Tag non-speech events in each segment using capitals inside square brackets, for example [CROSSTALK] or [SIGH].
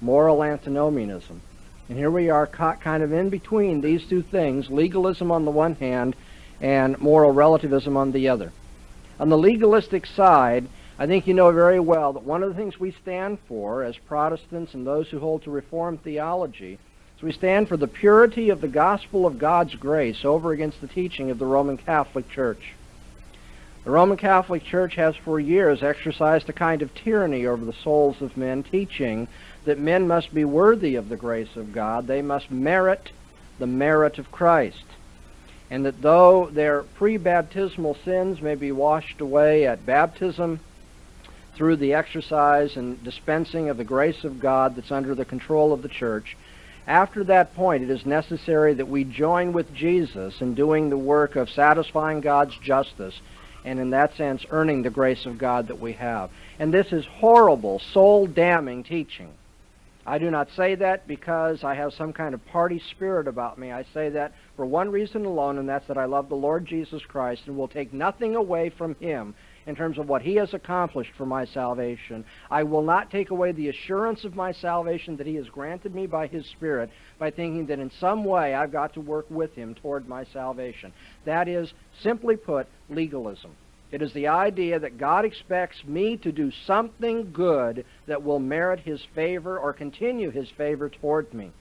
moral antinomianism. And here we are caught kind of in between these two things, legalism on the one hand and moral relativism on the other. On the legalistic side, I think you know very well that one of the things we stand for as Protestants and those who hold to Reformed theology is we stand for the purity of the gospel of God's grace over against the teaching of the Roman Catholic Church. The Roman Catholic Church has for years exercised a kind of tyranny over the souls of men, teaching that men must be worthy of the grace of God. They must merit the merit of Christ. And that though their pre-baptismal sins may be washed away at baptism, through the exercise and dispensing of the grace of God that's under the control of the church, after that point, it is necessary that we join with Jesus in doing the work of satisfying God's justice and in that sense earning the grace of God that we have. And this is horrible, soul-damning teaching. I do not say that because I have some kind of party spirit about me. I say that for one reason alone, and that's that I love the Lord Jesus Christ and will take nothing away from him in terms of what he has accomplished for my salvation. I will not take away the assurance of my salvation that he has granted me by his Spirit by thinking that in some way I've got to work with him toward my salvation. That is, simply put, legalism. It is the idea that God expects me to do something good that will merit his favor or continue his favor toward me.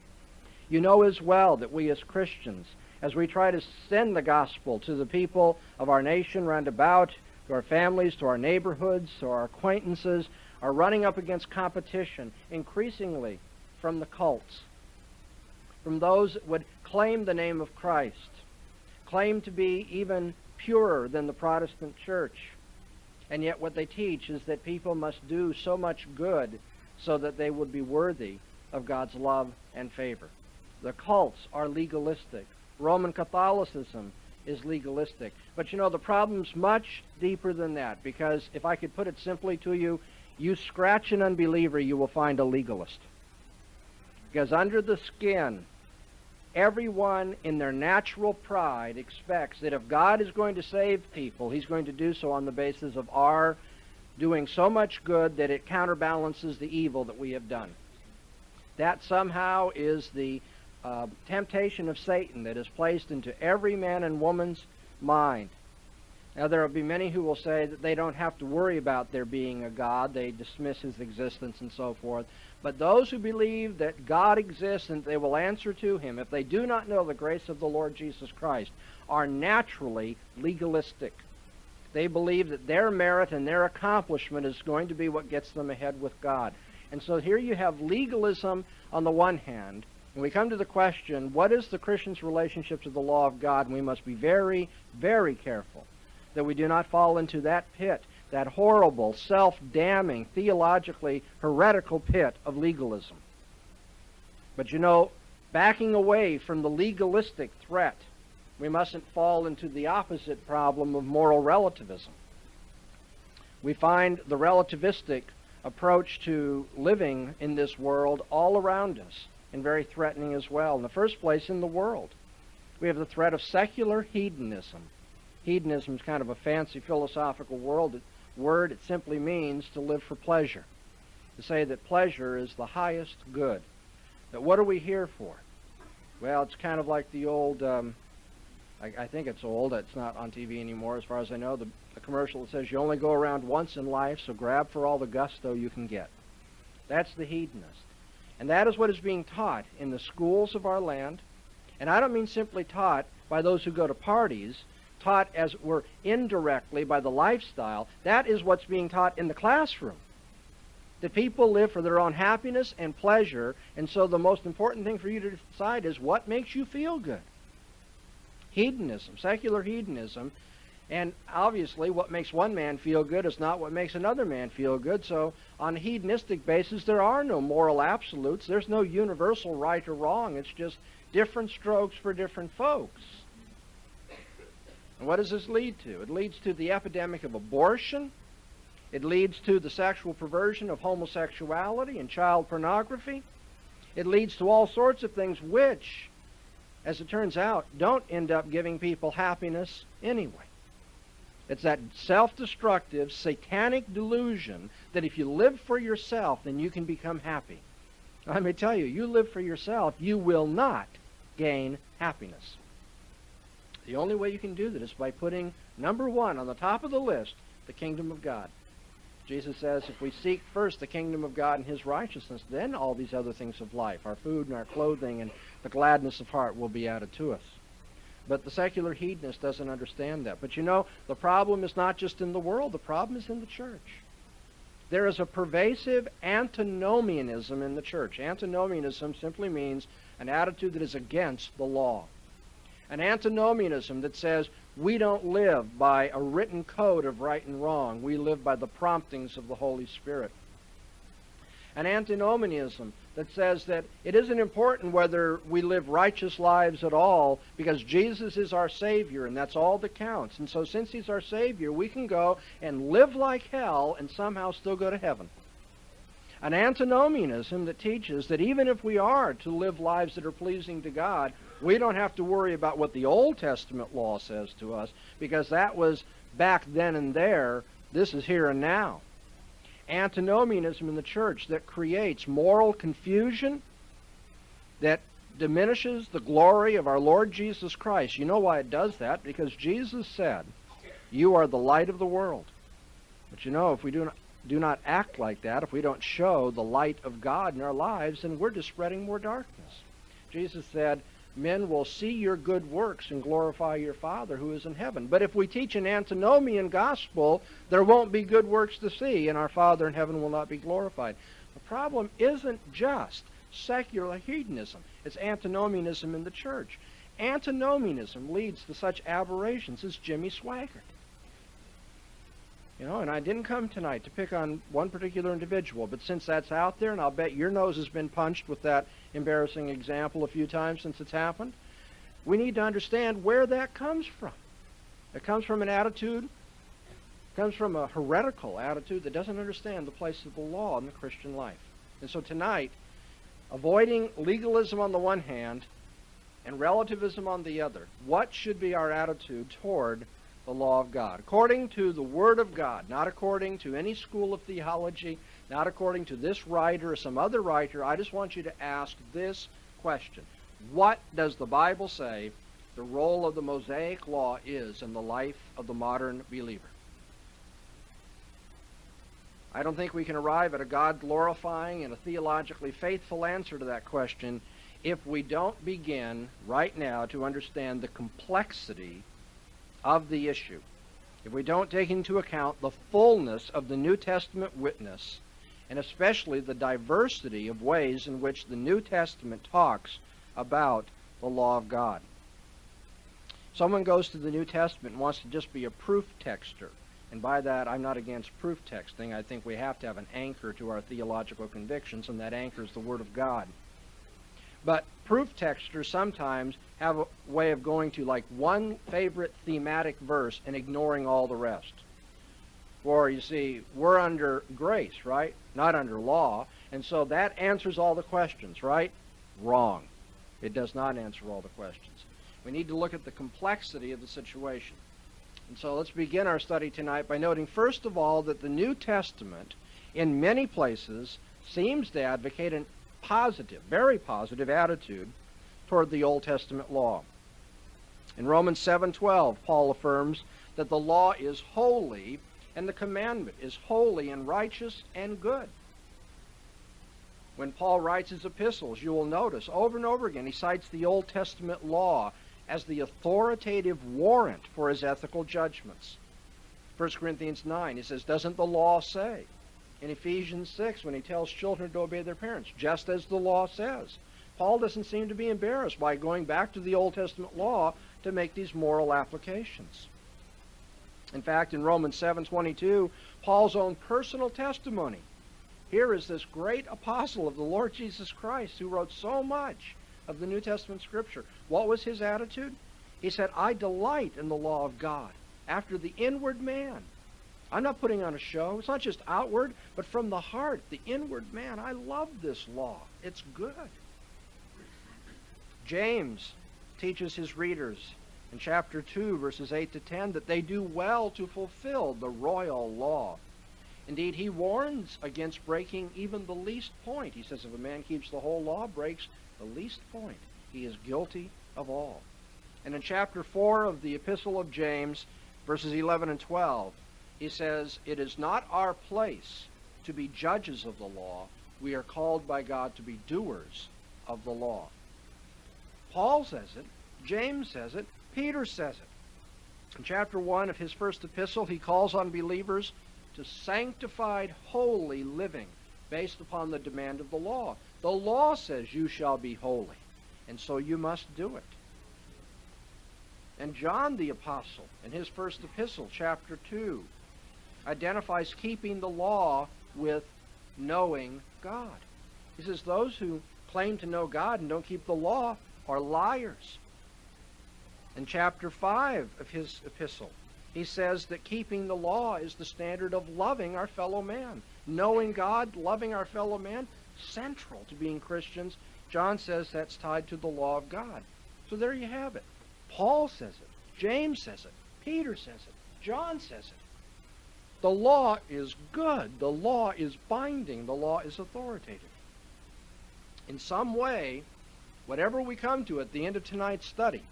You know as well that we as Christians, as we try to send the gospel to the people of our nation round about, to our families, to our neighborhoods, to our acquaintances, are running up against competition increasingly from the cults, from those that would claim the name of Christ, claim to be even purer than the Protestant church. And yet what they teach is that people must do so much good so that they would be worthy of God's love and favor. The cults are legalistic. Roman Catholicism is legalistic. But you know, the problem's much deeper than that because if I could put it simply to you, you scratch an unbeliever, you will find a legalist. Because under the skin, everyone in their natural pride expects that if God is going to save people, he's going to do so on the basis of our doing so much good that it counterbalances the evil that we have done. That somehow is the uh, temptation of Satan that is placed into every man and woman's mind. Now, there will be many who will say that they don't have to worry about there being a God. They dismiss his existence and so forth. But those who believe that God exists and they will answer to him, if they do not know the grace of the Lord Jesus Christ, are naturally legalistic. They believe that their merit and their accomplishment is going to be what gets them ahead with God. And so here you have legalism on the one hand, and we come to the question, what is the Christian's relationship to the law of God? We must be very, very careful that we do not fall into that pit, that horrible, self-damning, theologically heretical pit of legalism. But you know, backing away from the legalistic threat, we mustn't fall into the opposite problem of moral relativism. We find the relativistic approach to living in this world all around us and very threatening as well. In the first place, in the world, we have the threat of secular hedonism. Hedonism is kind of a fancy philosophical world, word. It simply means to live for pleasure. To say that pleasure is the highest good. That what are we here for? Well, it's kind of like the old, um, I, I, think it's old, it's not on TV anymore as far as I know, the, the commercial that says you only go around once in life, so grab for all the gusto you can get. That's the hedonist. And that is what is being taught in the schools of our land. And I don't mean simply taught by those who go to parties, taught as it were indirectly by the lifestyle. That is what's being taught in the classroom. That people live for their own happiness and pleasure, and so the most important thing for you to decide is what makes you feel good. Hedonism, secular hedonism, and obviously, what makes one man feel good is not what makes another man feel good. So, on a hedonistic basis, there are no moral absolutes. There's no universal right or wrong. It's just different strokes for different folks. And what does this lead to? It leads to the epidemic of abortion. It leads to the sexual perversion of homosexuality and child pornography. It leads to all sorts of things which, as it turns out, don't end up giving people happiness anyway. It's that self destructive, satanic delusion that if you live for yourself, then you can become happy. Let me tell you, you live for yourself, you will not gain happiness. The only way you can do that is by putting number one on the top of the list, the kingdom of God. Jesus says if we seek first the kingdom of God and his righteousness, then all these other things of life, our food and our clothing and the gladness of heart will be added to us. But the secular hedonist doesn't understand that. But you know, the problem is not just in the world, the problem is in the church. There is a pervasive antinomianism in the church. Antinomianism simply means an attitude that is against the law. An antinomianism that says we don't live by a written code of right and wrong. We live by the promptings of the Holy Spirit an antinomianism that says that it isn't important whether we live righteous lives at all because Jesus is our Savior and that's all that counts. And so since He's our Savior, we can go and live like hell and somehow still go to heaven. An antinomianism that teaches that even if we are to live lives that are pleasing to God, we don't have to worry about what the Old Testament law says to us because that was back then and there. This is here and now antinomianism in the church that creates moral confusion, that diminishes the glory of our Lord Jesus Christ. You know why it does that? Because Jesus said, You are the light of the world. But you know, if we do not, do not act like that, if we don't show the light of God in our lives, then we're just spreading more darkness. Jesus said, men will see your good works and glorify your Father who is in heaven. But if we teach an antinomian gospel, there won't be good works to see, and our Father in heaven will not be glorified. The problem isn't just secular hedonism, it's antinomianism in the church. Antinomianism leads to such aberrations as Jimmy Swaggart. You know, and I didn't come tonight to pick on one particular individual, but since that's out there, and I'll bet your nose has been punched with that embarrassing example a few times since it's happened, we need to understand where that comes from. It comes from an attitude, comes from a heretical attitude that doesn't understand the place of the law in the Christian life. And so tonight, avoiding legalism on the one hand and relativism on the other, what should be our attitude toward the law of God, according to the Word of God, not according to any school of theology, not according to this writer or some other writer. I just want you to ask this question What does the Bible say the role of the Mosaic law is in the life of the modern believer? I don't think we can arrive at a God glorifying and a theologically faithful answer to that question if we don't begin right now to understand the complexity of the issue, if we don't take into account the fullness of the New Testament witness, and especially the diversity of ways in which the New Testament talks about the law of God. Someone goes to the New Testament and wants to just be a proof texter. And by that, I'm not against proof texting. I think we have to have an anchor to our theological convictions, and that anchor is the Word of God. But proof texters sometimes have a way of going to like one favorite thematic verse and ignoring all the rest. For you see, we're under grace, right? Not under law. And so that answers all the questions, right? Wrong. It does not answer all the questions. We need to look at the complexity of the situation. And so let's begin our study tonight by noting, first of all, that the New Testament, in many places, seems to advocate an positive, very positive attitude toward the Old Testament law. In Romans 7:12, Paul affirms that the law is holy and the commandment is holy and righteous and good. When Paul writes his epistles, you will notice over and over again he cites the Old Testament law as the authoritative warrant for his ethical judgments. 1 Corinthians 9, he says, Doesn't the law say? in Ephesians 6 when he tells children to obey their parents, just as the law says. Paul doesn't seem to be embarrassed by going back to the Old Testament law to make these moral applications. In fact, in Romans 7:22, Paul's own personal testimony. Here is this great apostle of the Lord Jesus Christ who wrote so much of the New Testament scripture. What was his attitude? He said, "I delight in the law of God after the inward man." I'm not putting on a show. It's not just outward, but from the heart, the inward man. I love this law. It's good. James teaches his readers in chapter 2, verses 8 to 10, that they do well to fulfill the royal law. Indeed, he warns against breaking even the least point. He says if a man keeps the whole law, breaks the least point, he is guilty of all. And in chapter 4 of the Epistle of James, verses 11 and 12, he says, It is not our place to be judges of the law. We are called by God to be doers of the law. Paul says it, James says it, Peter says it. In chapter 1 of his first epistle, he calls on believers to sanctified, holy living based upon the demand of the law. The law says you shall be holy, and so you must do it. And John the Apostle, in his first epistle, chapter 2, identifies keeping the law with knowing God. He says those who claim to know God and don't keep the law are liars. In chapter 5 of his epistle, he says that keeping the law is the standard of loving our fellow man. Knowing God, loving our fellow man, central to being Christians. John says that's tied to the law of God. So there you have it. Paul says it. James says it. Peter says it. John says it. The law is good. The law is binding. The law is authoritative. In some way, whatever we come to at the end of tonight's study,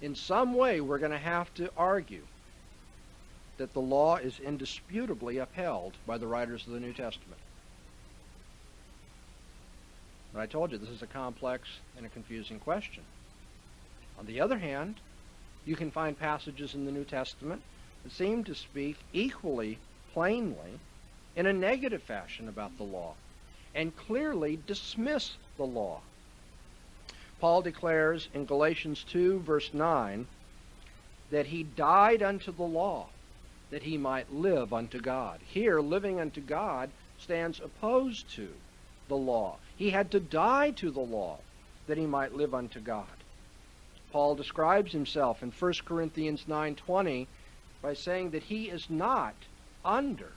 in some way we're going to have to argue that the law is indisputably upheld by the writers of the New Testament. But I told you this is a complex and a confusing question. On the other hand, you can find passages in the New Testament that seem to speak equally plainly in a negative fashion about the law and clearly dismiss the law. Paul declares in Galatians 2, verse 9, that he died unto the law that he might live unto God. Here, living unto God stands opposed to the law. He had to die to the law that he might live unto God. Paul describes himself in 1 Corinthians 9:20 by saying that he is not under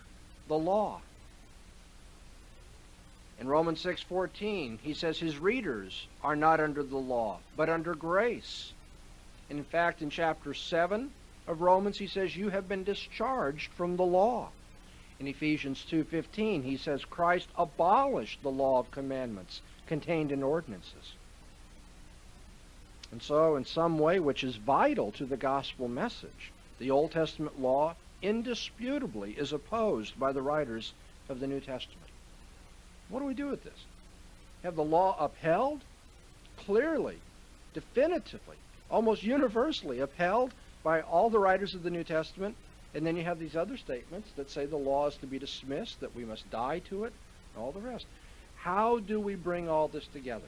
the law. In Romans 6:14, he says his readers are not under the law, but under grace. And in fact, in chapter 7 of Romans, he says you have been discharged from the law. In Ephesians 2:15, he says Christ abolished the law of commandments contained in ordinances. And so, in some way which is vital to the gospel message, the Old Testament law indisputably is opposed by the writers of the New Testament. What do we do with this? Have the law upheld? Clearly, definitively, almost universally upheld by all the writers of the New Testament. And then you have these other statements that say the law is to be dismissed, that we must die to it, and all the rest. How do we bring all this together?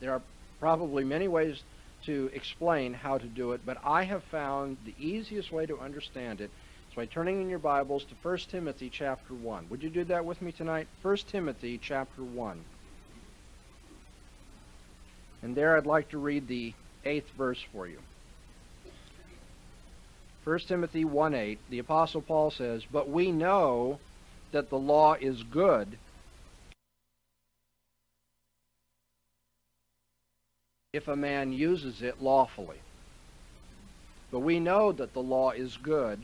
There are probably many ways to explain how to do it, but I have found the easiest way to understand it is by turning in your Bibles to 1 Timothy chapter 1. Would you do that with me tonight? 1 Timothy chapter 1. And there I'd like to read the eighth verse for you. 1 Timothy 1 8, the Apostle Paul says, But we know that the law is good if a man uses it lawfully. But we know that the law is good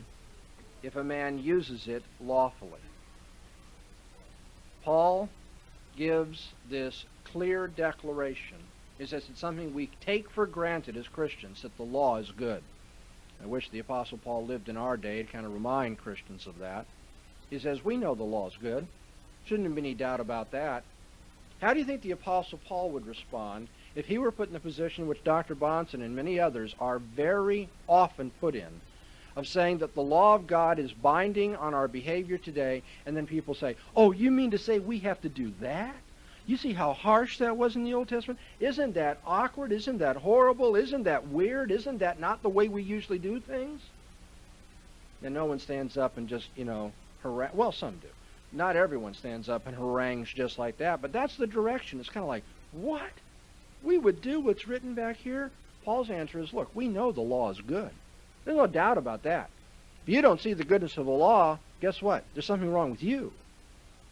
if a man uses it lawfully. Paul gives this clear declaration. He says it's something we take for granted as Christians that the law is good. I wish the Apostle Paul lived in our day to kind of remind Christians of that. He says, We know the law is good. Shouldn't been any doubt about that. How do you think the Apostle Paul would respond if he were put in the position which Dr. Bahnsen and many others are very often put in of saying that the law of God is binding on our behavior today, and then people say, Oh, you mean to say we have to do that? You see how harsh that was in the Old Testament? Isn't that awkward? Isn't that horrible? Isn't that weird? Isn't that not the way we usually do things? And no one stands up and just, you know, harangue. Well, some do. Not everyone stands up and harangues just like that, but that's the direction. It's kind of like, what? We would do what's written back here? Paul's answer is, look, we know the law is good. There's no doubt about that. If you don't see the goodness of the law, guess what? There's something wrong with you.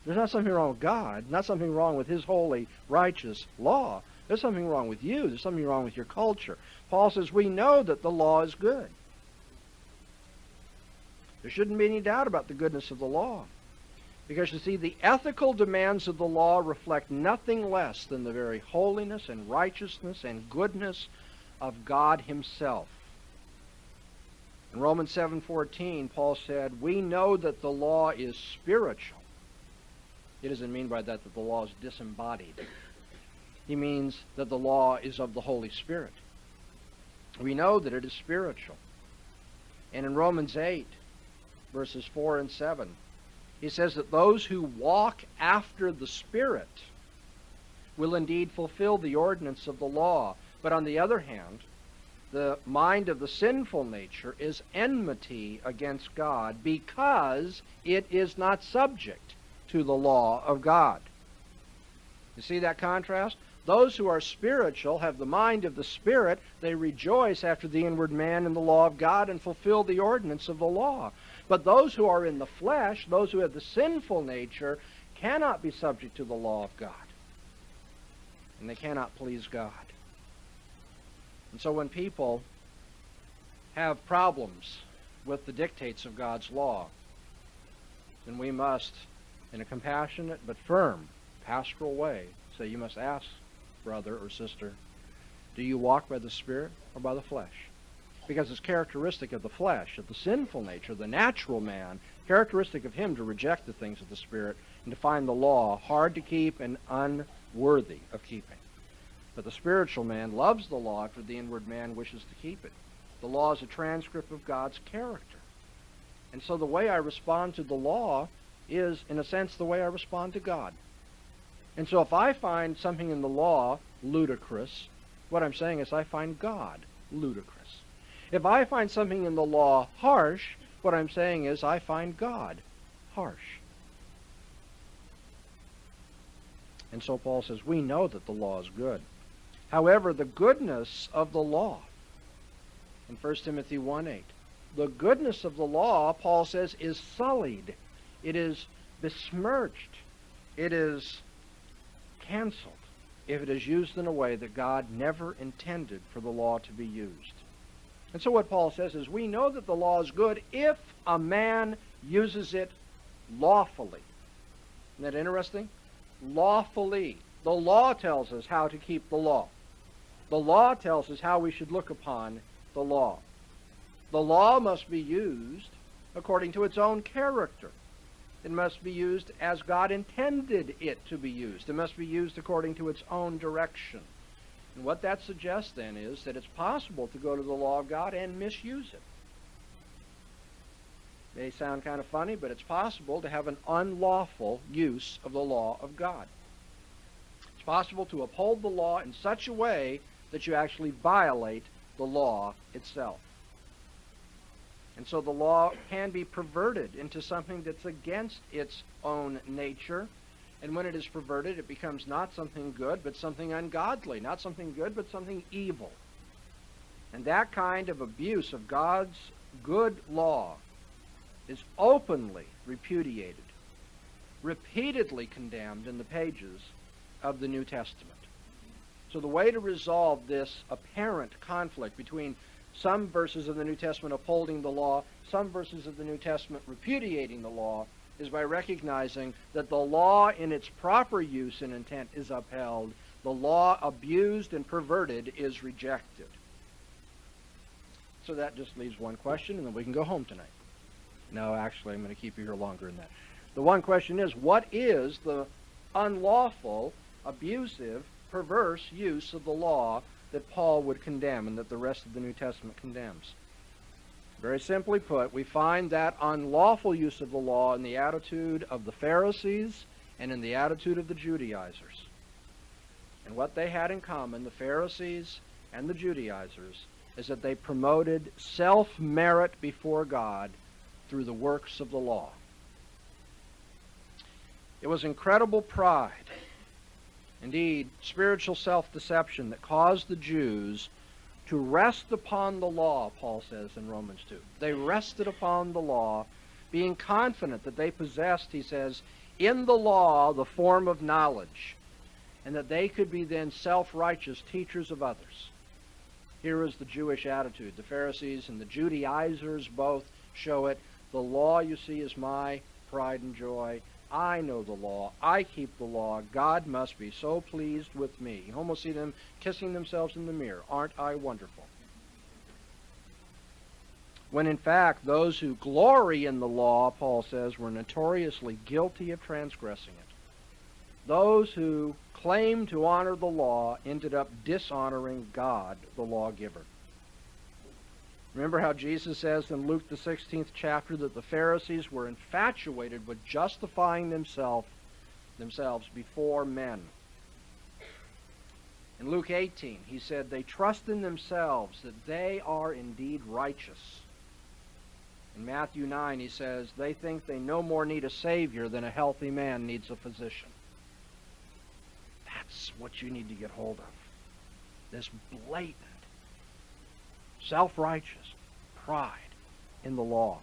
There's not something wrong with God, not something wrong with His holy, righteous law. There's something wrong with you. There's something wrong with your culture. Paul says we know that the law is good. There shouldn't be any doubt about the goodness of the law. Because you see, the ethical demands of the law reflect nothing less than the very holiness and righteousness and goodness of God himself. In Romans 7:14, Paul said, "We know that the law is spiritual." He doesn't mean by that that the law is disembodied. He means that the law is of the Holy Spirit. We know that it is spiritual. And in Romans 8, verses 4 and 7, he says that those who walk after the Spirit will indeed fulfill the ordinance of the law. But on the other hand, the mind of the sinful nature is enmity against God because it is not subject to the law of God. You see that contrast? Those who are spiritual have the mind of the Spirit. They rejoice after the inward man in the law of God and fulfill the ordinance of the law. But those who are in the flesh, those who have the sinful nature, cannot be subject to the law of God. And they cannot please God. And so when people have problems with the dictates of God's law, then we must, in a compassionate but firm pastoral way, say, You must ask, brother or sister, do you walk by the Spirit or by the flesh? because it's characteristic of the flesh, of the sinful nature, the natural man, characteristic of him to reject the things of the Spirit and to find the law hard to keep and unworthy of keeping. But the spiritual man loves the law for the inward man wishes to keep it. The law is a transcript of God's character. And so the way I respond to the law is, in a sense, the way I respond to God. And so if I find something in the law ludicrous, what I'm saying is I find God ludicrous. If I find something in the law harsh, what I'm saying is I find God harsh. And so Paul says, we know that the law is good. However, the goodness of the law, in 1 Timothy 1.8, the goodness of the law, Paul says, is sullied. It is besmirched. It is canceled if it is used in a way that God never intended for the law to be used. And so what Paul says is, we know that the law is good if a man uses it lawfully. Isn't that interesting? Lawfully. The law tells us how to keep the law. The law tells us how we should look upon the law. The law must be used according to its own character. It must be used as God intended it to be used. It must be used according to its own direction. And what that suggests then is that it's possible to go to the law of God and misuse it. May sound kind of funny, but it's possible to have an unlawful use of the law of God. It's possible to uphold the law in such a way that you actually violate the law itself. And so the law can be perverted into something that's against its own nature and when it is perverted, it becomes not something good, but something ungodly. Not something good, but something evil. And that kind of abuse of God's good law is openly repudiated, repeatedly condemned in the pages of the New Testament. So the way to resolve this apparent conflict between some verses of the New Testament upholding the law, some verses of the New Testament repudiating the law, is by recognizing that the law in its proper use and intent is upheld, the law abused and perverted is rejected. So that just leaves one question, and then we can go home tonight. No, actually, I'm going to keep you here longer than that. The one question is, what is the unlawful, abusive, perverse use of the law that Paul would condemn and that the rest of the New Testament condemns? Very simply put, we find that unlawful use of the law in the attitude of the Pharisees and in the attitude of the Judaizers. And what they had in common, the Pharisees and the Judaizers, is that they promoted self-merit before God through the works of the law. It was incredible pride, indeed spiritual self-deception that caused the Jews to rest upon the law, Paul says in Romans 2. They rested upon the law, being confident that they possessed, he says, in the law the form of knowledge. and that they could be then self-righteous teachers of others. Here is the Jewish attitude. The Pharisees and the Judaizers both show it. The law, you see, is my pride and joy. I know the law. I keep the law. God must be so pleased with me. You almost see them kissing themselves in the mirror. Aren't I wonderful? When in fact, those who glory in the law, Paul says, were notoriously guilty of transgressing it. Those who claim to honor the law ended up dishonoring God, the lawgiver. Remember how Jesus says in Luke the 16th chapter that the Pharisees were infatuated with justifying themselves themselves before men. In Luke 18, he said they trust in themselves that they are indeed righteous. In Matthew 9, he says they think they no more need a Savior than a healthy man needs a physician. That's what you need to get hold of. This blatant self-righteous pride in the law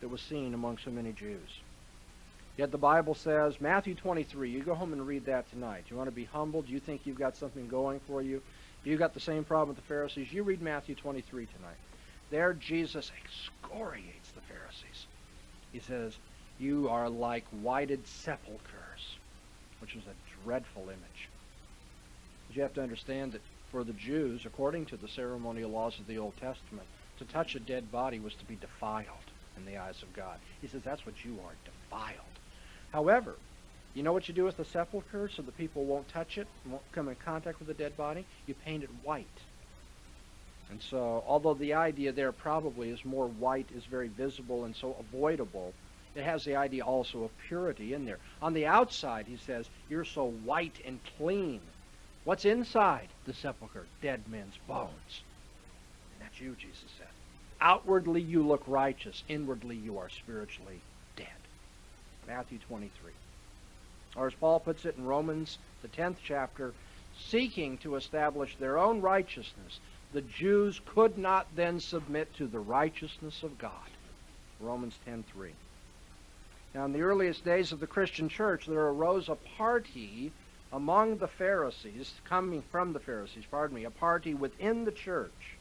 that was seen among so many Jews. Yet the Bible says, Matthew 23, you go home and read that tonight. You want to be humble? Do you think you've got something going for you? You got the same problem with the Pharisees? You read Matthew 23 tonight. There Jesus excoriates the Pharisees. He says, you are like whited sepulchres, which is a dreadful image. But you have to understand that for the Jews, according to the ceremonial laws of the Old Testament, to touch a dead body was to be defiled in the eyes of God. He says that's what you are, defiled. However, you know what you do with the sepulchre so the people won't touch it, won't come in contact with the dead body? You paint it white. And so, although the idea there probably is more white is very visible and so avoidable, it has the idea also of purity in there. On the outside, he says, you're so white and clean What's inside the sepulchre? Dead men's bones. And that's you, Jesus said. Outwardly you look righteous. Inwardly you are spiritually dead. Matthew 23. Or as Paul puts it in Romans, the 10th chapter, seeking to establish their own righteousness, the Jews could not then submit to the righteousness of God. Romans 10.3. Now, in the earliest days of the Christian church, there arose a party among the Pharisees, coming from the Pharisees, pardon me, a party within the church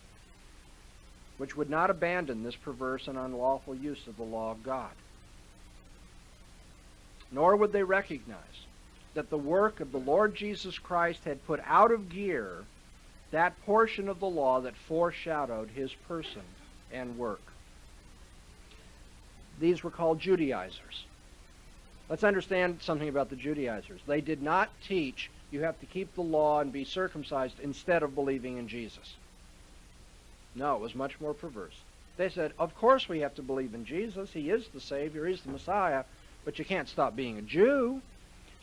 which would not abandon this perverse and unlawful use of the law of God. Nor would they recognize that the work of the Lord Jesus Christ had put out of gear that portion of the law that foreshadowed his person and work. These were called Judaizers. Let's understand something about the Judaizers. They did not teach you have to keep the law and be circumcised instead of believing in Jesus. No, it was much more perverse. They said, of course we have to believe in Jesus. He is the Savior. He's the Messiah. But you can't stop being a Jew.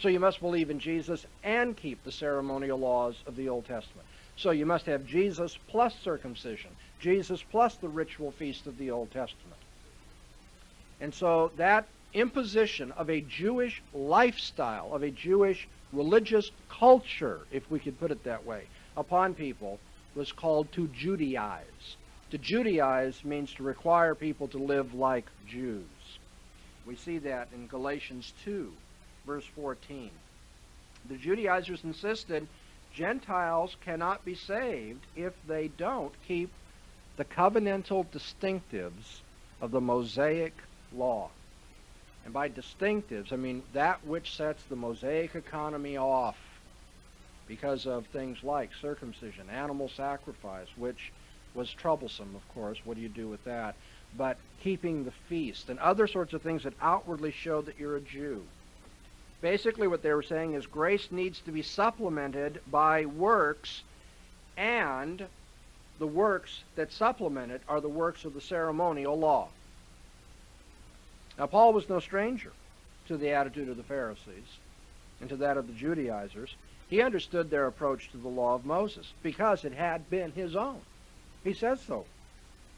So you must believe in Jesus and keep the ceremonial laws of the Old Testament. So you must have Jesus plus circumcision. Jesus plus the ritual feast of the Old Testament. And so that imposition of a Jewish lifestyle, of a Jewish religious culture, if we could put it that way, upon people was called to Judaize. To Judaize means to require people to live like Jews. We see that in Galatians 2, verse 14. The Judaizers insisted Gentiles cannot be saved if they don't keep the covenantal distinctives of the Mosaic law. And by distinctives, I mean that which sets the Mosaic economy off because of things like circumcision, animal sacrifice, which was troublesome, of course. What do you do with that? But keeping the feast and other sorts of things that outwardly show that you're a Jew. Basically, what they were saying is grace needs to be supplemented by works, and the works that supplement it are the works of the ceremonial law. Now, Paul was no stranger to the attitude of the Pharisees and to that of the Judaizers. He understood their approach to the law of Moses because it had been his own. He says so.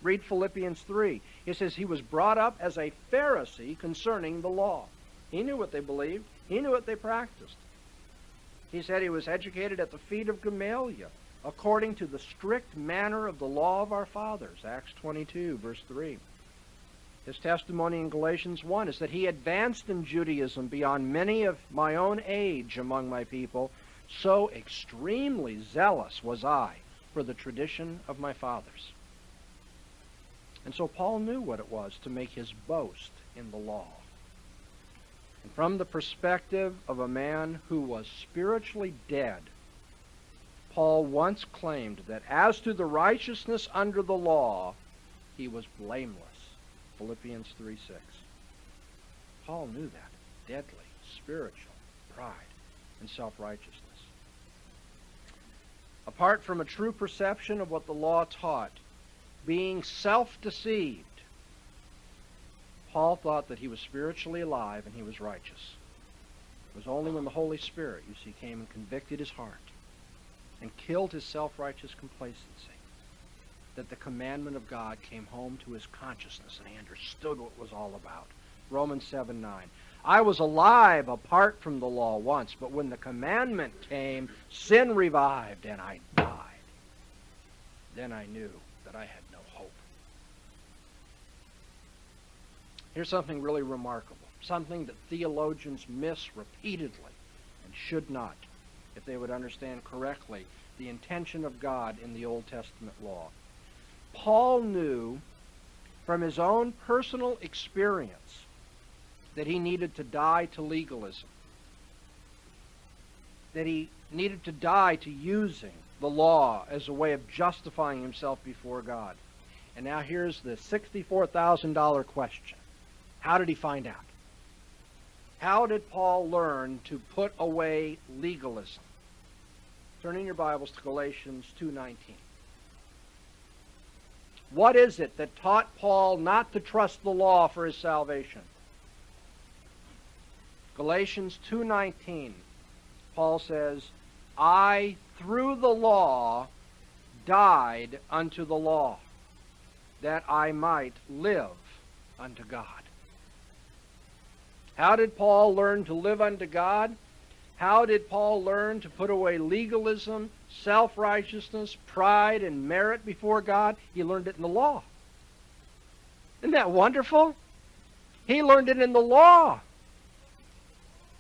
Read Philippians 3. He says he was brought up as a Pharisee concerning the law. He knew what they believed. He knew what they practiced. He said he was educated at the feet of Gamaliel according to the strict manner of the law of our fathers. Acts 22, verse 3. His testimony in Galatians 1 is that he advanced in Judaism beyond many of my own age among my people, So extremely zealous was I for the tradition of my fathers. And so Paul knew what it was to make his boast in the law. And from the perspective of a man who was spiritually dead, Paul once claimed that as to the righteousness under the law, he was blameless. Philippians 3 6. Paul knew that. Deadly, spiritual pride and self righteousness. Apart from a true perception of what the law taught, being self deceived, Paul thought that he was spiritually alive and he was righteous. It was only when the Holy Spirit, you see, came and convicted his heart and killed his self righteous complacency that the commandment of God came home to his consciousness and he understood what it was all about. Romans 7 9. I was alive apart from the law once, but when the commandment came, sin revived and I died. Then I knew that I had no hope. Here's something really remarkable, something that theologians miss repeatedly and should not if they would understand correctly the intention of God in the Old Testament law. Paul knew from his own personal experience that he needed to die to legalism, that he needed to die to using the law as a way of justifying himself before God. And now here's the $64,000 question. How did he find out? How did Paul learn to put away legalism? Turn in your Bibles to Galatians 2:19. What is it that taught Paul not to trust the law for his salvation? Galatians 2:19. Paul says, "I through the law died unto the law, that I might live unto God." How did Paul learn to live unto God? How did Paul learn to put away legalism, self righteousness, pride, and merit before God? He learned it in the law. Isn't that wonderful? He learned it in the law.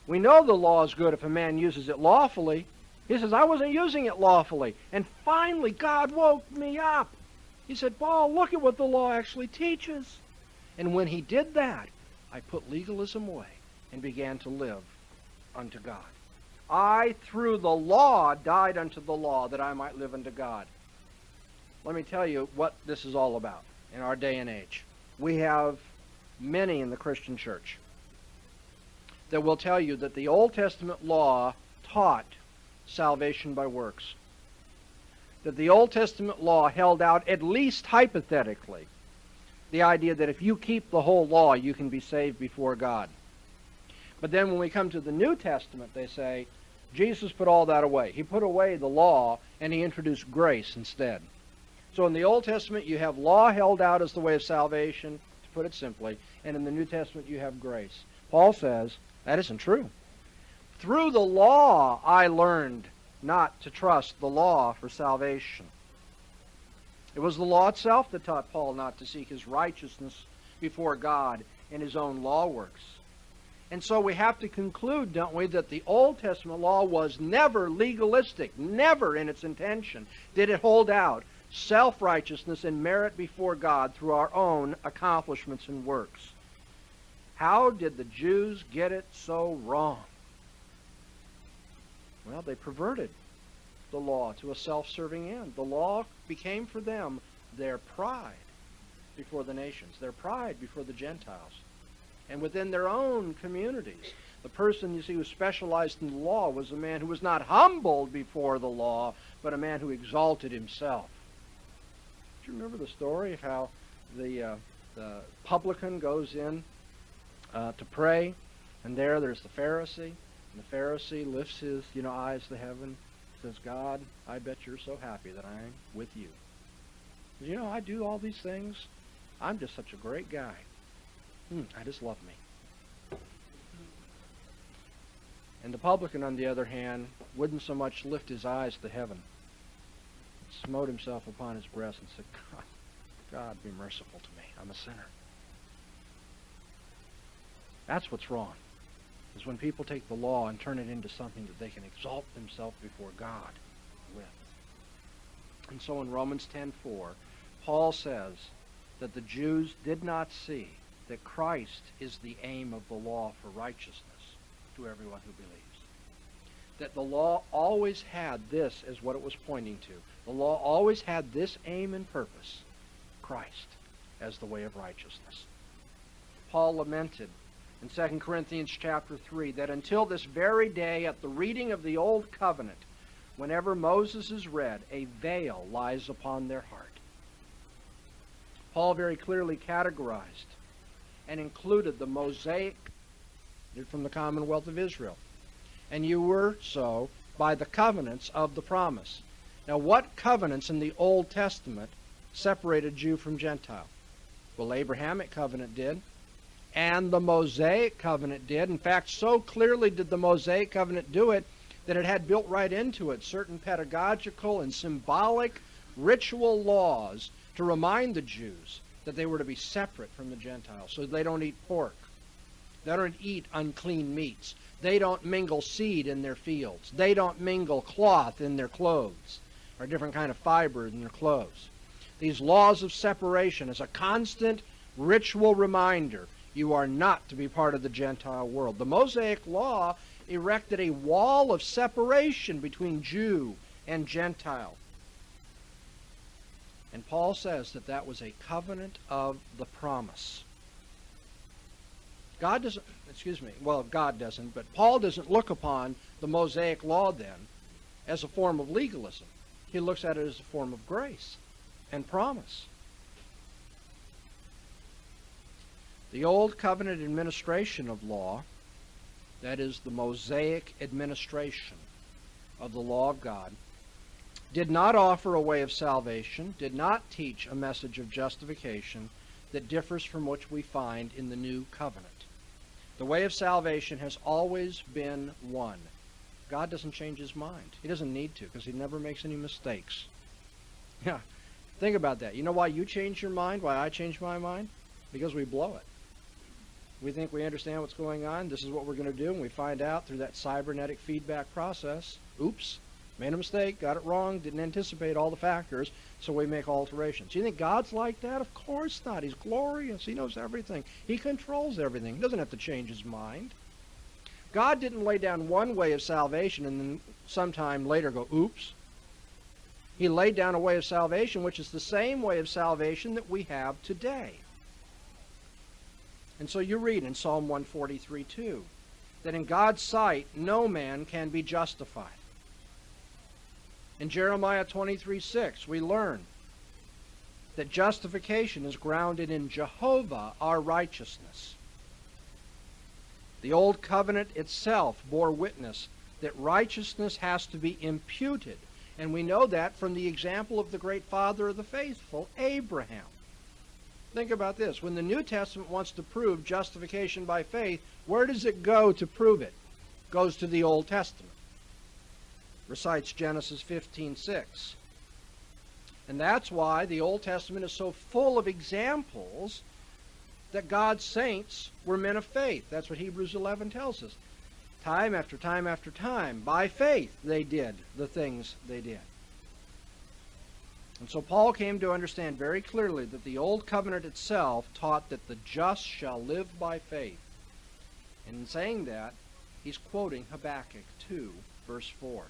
We know the law is good if a man uses it lawfully. He says, I wasn't using it lawfully. And finally, God woke me up. He said, Paul, look at what the law actually teaches. And when he did that, I put legalism away and began to live unto God. I, through the law, died unto the law that I might live unto God. Let me tell you what this is all about in our day and age. We have many in the Christian church that will tell you that the Old Testament law taught salvation by works. That the Old Testament law held out, at least hypothetically, the idea that if you keep the whole law, you can be saved before God. But then when we come to the New Testament, they say, Jesus put all that away. He put away the law and he introduced grace instead. So in the Old Testament, you have law held out as the way of salvation, to put it simply, and in the New Testament, you have grace. Paul says that isn't true. Through the law, I learned not to trust the law for salvation. It was the law itself that taught Paul not to seek his righteousness before God in his own law works. And so we have to conclude, don't we, that the Old Testament law was never legalistic, never in its intention did it hold out self righteousness and merit before God through our own accomplishments and works. How did the Jews get it so wrong? Well, they perverted the law to a self serving end. The law became for them their pride before the nations, their pride before the Gentiles and within their own communities. The person, you see, who specialized in the law was a man who was not humbled before the law, but a man who exalted himself. Do you remember the story of how the, uh, the publican goes in uh, to pray, and there there's the Pharisee, and the Pharisee lifts his you know eyes to heaven, says, God, I bet you're so happy that I'm with you. You know, I do all these things. I'm just such a great guy. Hmm, I just love me. And the publican, on the other hand, wouldn't so much lift his eyes to heaven, smote himself upon his breast and said, God, God, be merciful to me. I'm a sinner. That's what's wrong. is when people take the law and turn it into something that they can exalt themselves before God with. And so in Romans 10:4, Paul says that the Jews did not see that Christ is the aim of the law for righteousness to everyone who believes. That the law always had this as what it was pointing to. The law always had this aim and purpose Christ as the way of righteousness. Paul lamented in 2 Corinthians chapter 3 that until this very day, at the reading of the Old Covenant, whenever Moses is read, a veil lies upon their heart. Paul very clearly categorized and included the Mosaic from the Commonwealth of Israel. And you were so by the covenants of the promise. Now, what covenants in the Old Testament separated Jew from Gentile? Well, Abrahamic covenant did, and the Mosaic covenant did. In fact, so clearly did the Mosaic covenant do it that it had built right into it certain pedagogical and symbolic ritual laws to remind the Jews that they were to be separate from the Gentiles. So they don't eat pork. They don't eat unclean meats. They don't mingle seed in their fields. They don't mingle cloth in their clothes or different kind of fiber in their clothes. These laws of separation as a constant ritual reminder you are not to be part of the Gentile world. The Mosaic law erected a wall of separation between Jew and Gentile. And Paul says that that was a covenant of the promise. God doesn't, excuse me, well, God doesn't, but Paul doesn't look upon the Mosaic law then as a form of legalism. He looks at it as a form of grace and promise. The Old Covenant administration of law, that is, the Mosaic administration of the law of God, did not offer a way of salvation, did not teach a message of justification that differs from what we find in the New Covenant. The way of salvation has always been one. God doesn't change his mind. He doesn't need to because he never makes any mistakes. [LAUGHS] Yeah. Think about that. You know why you change your mind? Why I change my mind? Because we blow it. We think we understand what's going on. This is what we're going to do. And we find out through that cybernetic feedback process. Oops. Made a mistake, got it wrong, didn't anticipate all the factors, so we make alterations. You think God's like that? Of course not. He's glorious. He knows everything. He controls everything. He doesn't have to change his mind. God didn't lay down one way of salvation and then sometime later go, oops. He laid down a way of salvation which is the same way of salvation that we have today. And so you read in Psalm 143 2 that in God's sight no man can be justified. In Jeremiah 23 6, we learn that justification is grounded in Jehovah, our righteousness. The Old Covenant itself bore witness that righteousness has to be imputed. And we know that from the example of the great father of the faithful, Abraham. Think about this. When the New Testament wants to prove justification by faith, where does it go to prove it? it goes to the Old Testament recites Genesis 15:6. And that's why the Old Testament is so full of examples that God's saints were men of faith. That's what Hebrews 11 tells us. Time after time after time, by faith, they did the things they did. And so Paul came to understand very clearly that the Old Covenant itself taught that the just shall live by faith. And in saying that, he's quoting Habakkuk 2, verse 4.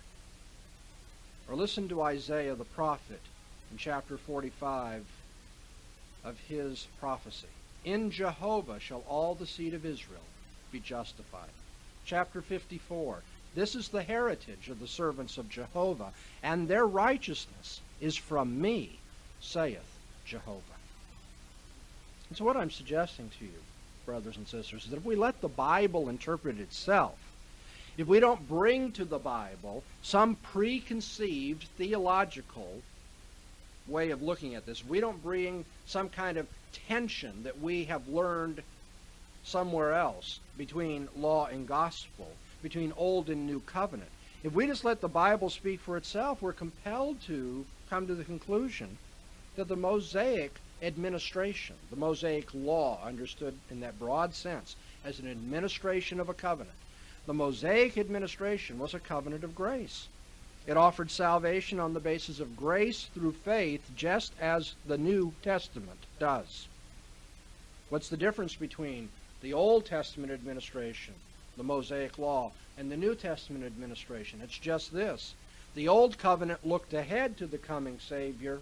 Or listen to Isaiah the prophet in chapter 45 of his prophecy. In Jehovah shall all the seed of Israel be justified. Chapter 54. This is the heritage of the servants of Jehovah, and their righteousness is from me, saith Jehovah. And so, what I'm suggesting to you, brothers and sisters, is that if we let the Bible interpret itself, if we don't bring to the Bible some preconceived theological way of looking at this, we don't bring some kind of tension that we have learned somewhere else between law and gospel, between old and new covenant. If we just let the Bible speak for itself, we're compelled to come to the conclusion that the Mosaic administration, the Mosaic law, understood in that broad sense as an administration of a covenant, The Mosaic administration was a covenant of grace. It offered salvation on the basis of grace through faith, just as the New Testament does. What's the difference between the Old Testament administration, the Mosaic Law, and the New Testament administration? It's just this. The Old Covenant looked ahead to the coming Savior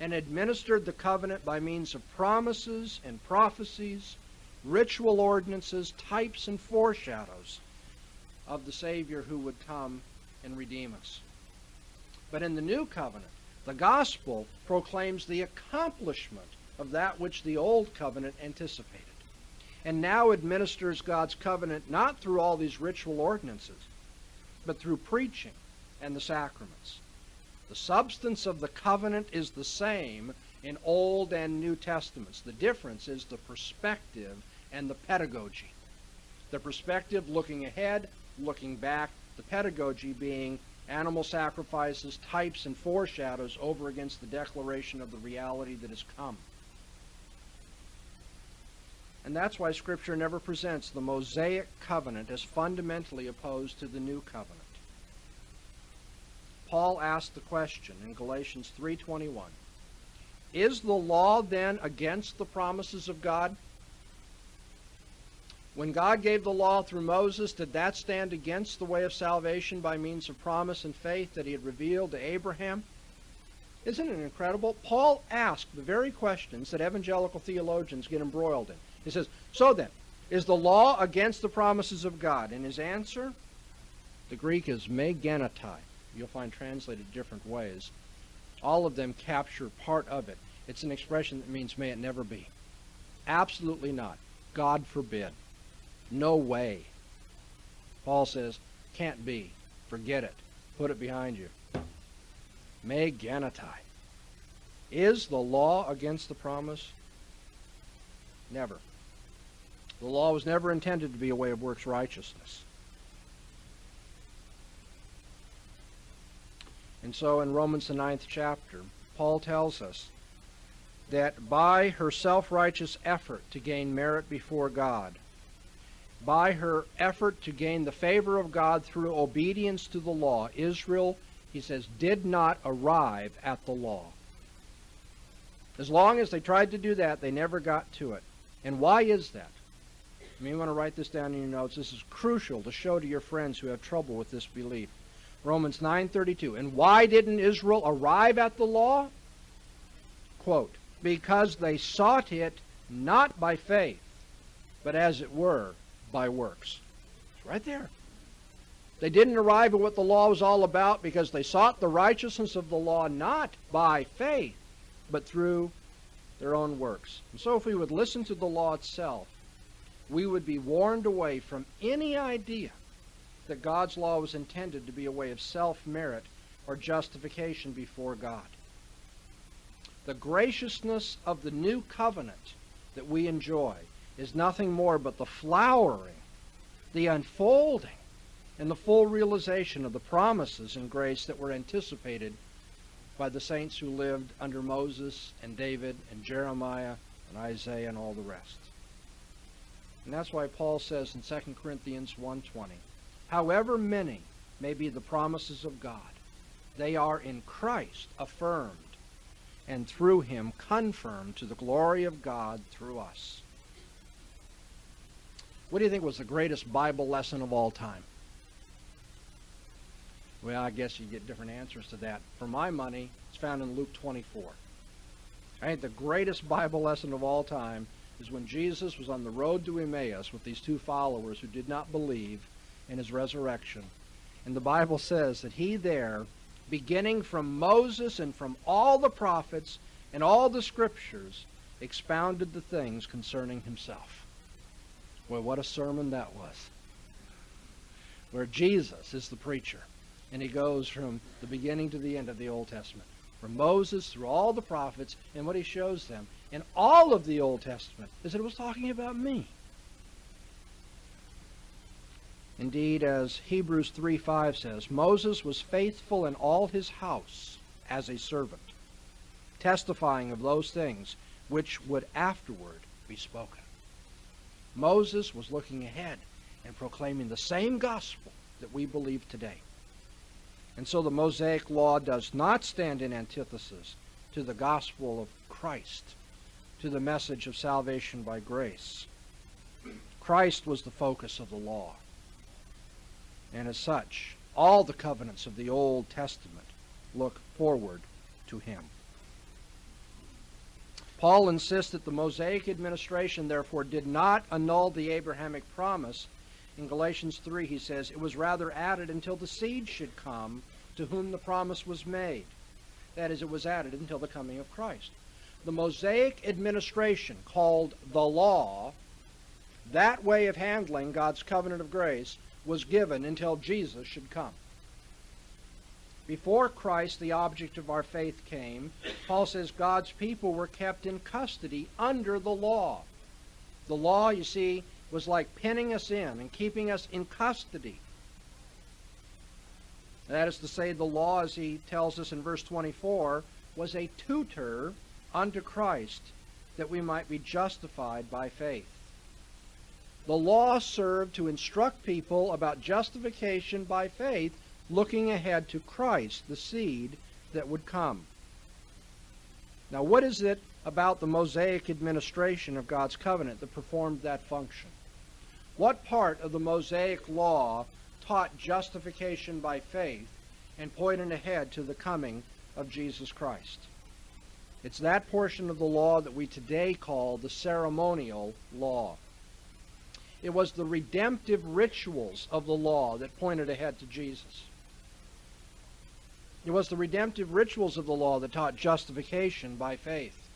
and administered the covenant by means of promises and prophecies, ritual ordinances, types and foreshadows of the Savior who would come and redeem us. But in the new covenant, the gospel proclaims the accomplishment of that which the old covenant anticipated, and now administers God's covenant not through all these ritual ordinances, but through preaching and the sacraments. The substance of the covenant is the same in Old and New Testaments. The difference is the perspective and the pedagogy. The perspective looking ahead, looking back, the pedagogy being animal sacrifices, types, and foreshadows over against the declaration of the reality that has come. And that's why Scripture never presents the Mosaic covenant as fundamentally opposed to the New covenant. Paul asked the question in Galatians 3:21. Is the law then against the promises of God? When God gave the law through Moses, did that stand against the way of salvation by means of promise and faith that he had revealed to Abraham? Isn't it incredible? Paul asked the very questions that evangelical theologians get embroiled in. He says, So then, is the law against the promises of God? And his answer, the Greek is me genoito. You'll find translated different ways. All of them capture part of it. It's an expression that means may it never be. Absolutely not. God forbid. No way. Paul says, can't be. Forget it. Put it behind you. Me genoito. Is the law against the promise? Never. The law was never intended to be a way of works righteousness. And so in Romans the ninth chapter, Paul tells us that by her self-righteous effort to gain merit before God, by her effort to gain the favor of God through obedience to the law, Israel, he says, did not arrive at the law. As long as they tried to do that, they never got to it. And why is that? You may want to write this down in your notes. This is crucial to show to your friends who have trouble with this belief. Romans 9:32. And why didn't Israel arrive at the law? Quote, because they sought it not by faith, but as it were, by works. It's right there. They didn't arrive at what the law was all about because they sought the righteousness of the law not by faith, but through their own works. And so if we would listen to the law itself, we would be warned away from any idea that God's law was intended to be a way of self-merit or justification before God. The graciousness of the new covenant that we enjoy is nothing more but the flowering, the unfolding, and the full realization of the promises and grace that were anticipated by the saints who lived under Moses and David and Jeremiah and Isaiah and all the rest. And that's why Paul says in 2 Corinthians 1.20, However many may be the promises of God, they are in Christ affirmed, and through him confirmed to the glory of God through us. What do you think was the greatest Bible lesson of all time? Well, I guess you get different answers to that. For my money, it's found in Luke 24. I think the greatest Bible lesson of all time is when Jesus was on the road to Emmaus with these two followers who did not believe in his resurrection. And the Bible says that he there, beginning from Moses and from all the prophets and all the scriptures, expounded the things concerning himself. Well, what a sermon that was. Where Jesus is the preacher, and he goes from the beginning to the end of the Old Testament. From Moses through all the prophets, and what he shows them in all of the Old Testament is that it was talking about me. Indeed, as Hebrews 3:5 says, Moses was faithful in all his house as a servant, testifying of those things which would afterward be spoken. Moses was looking ahead. and proclaiming the same gospel that we believe today. And so the Mosaic Law does not stand in antithesis to the gospel of Christ, to the message of salvation by grace. Christ was the focus of the law. And as such, all the covenants of the Old Testament look forward to him. Paul insists that the Mosaic administration, therefore, did not annul the Abrahamic promise. In Galatians 3, he says, It was rather added until the seed should come to whom the promise was made. That is, it was added until the coming of Christ. The Mosaic administration, called the law, that way of handling God's covenant of grace, was given until Jesus should come. Before Christ, the object of our faith, came, Paul says God's people were kept in custody under the law. The law, you see, was like pinning us in and keeping us in custody. That is to say, the law, as he tells us in verse 24, was a tutor unto Christ that we might be justified by faith. The law served to instruct people about justification by faith, looking ahead to Christ, the seed that would come. Now, what is it about the Mosaic administration of God's covenant that performed that function? What part of the Mosaic law taught justification by faith and pointed ahead to the coming of Jesus Christ? It's that portion of the law that we today call the ceremonial law. It was the redemptive rituals of the law that pointed ahead to Jesus. It was the redemptive rituals of the law that taught justification by faith.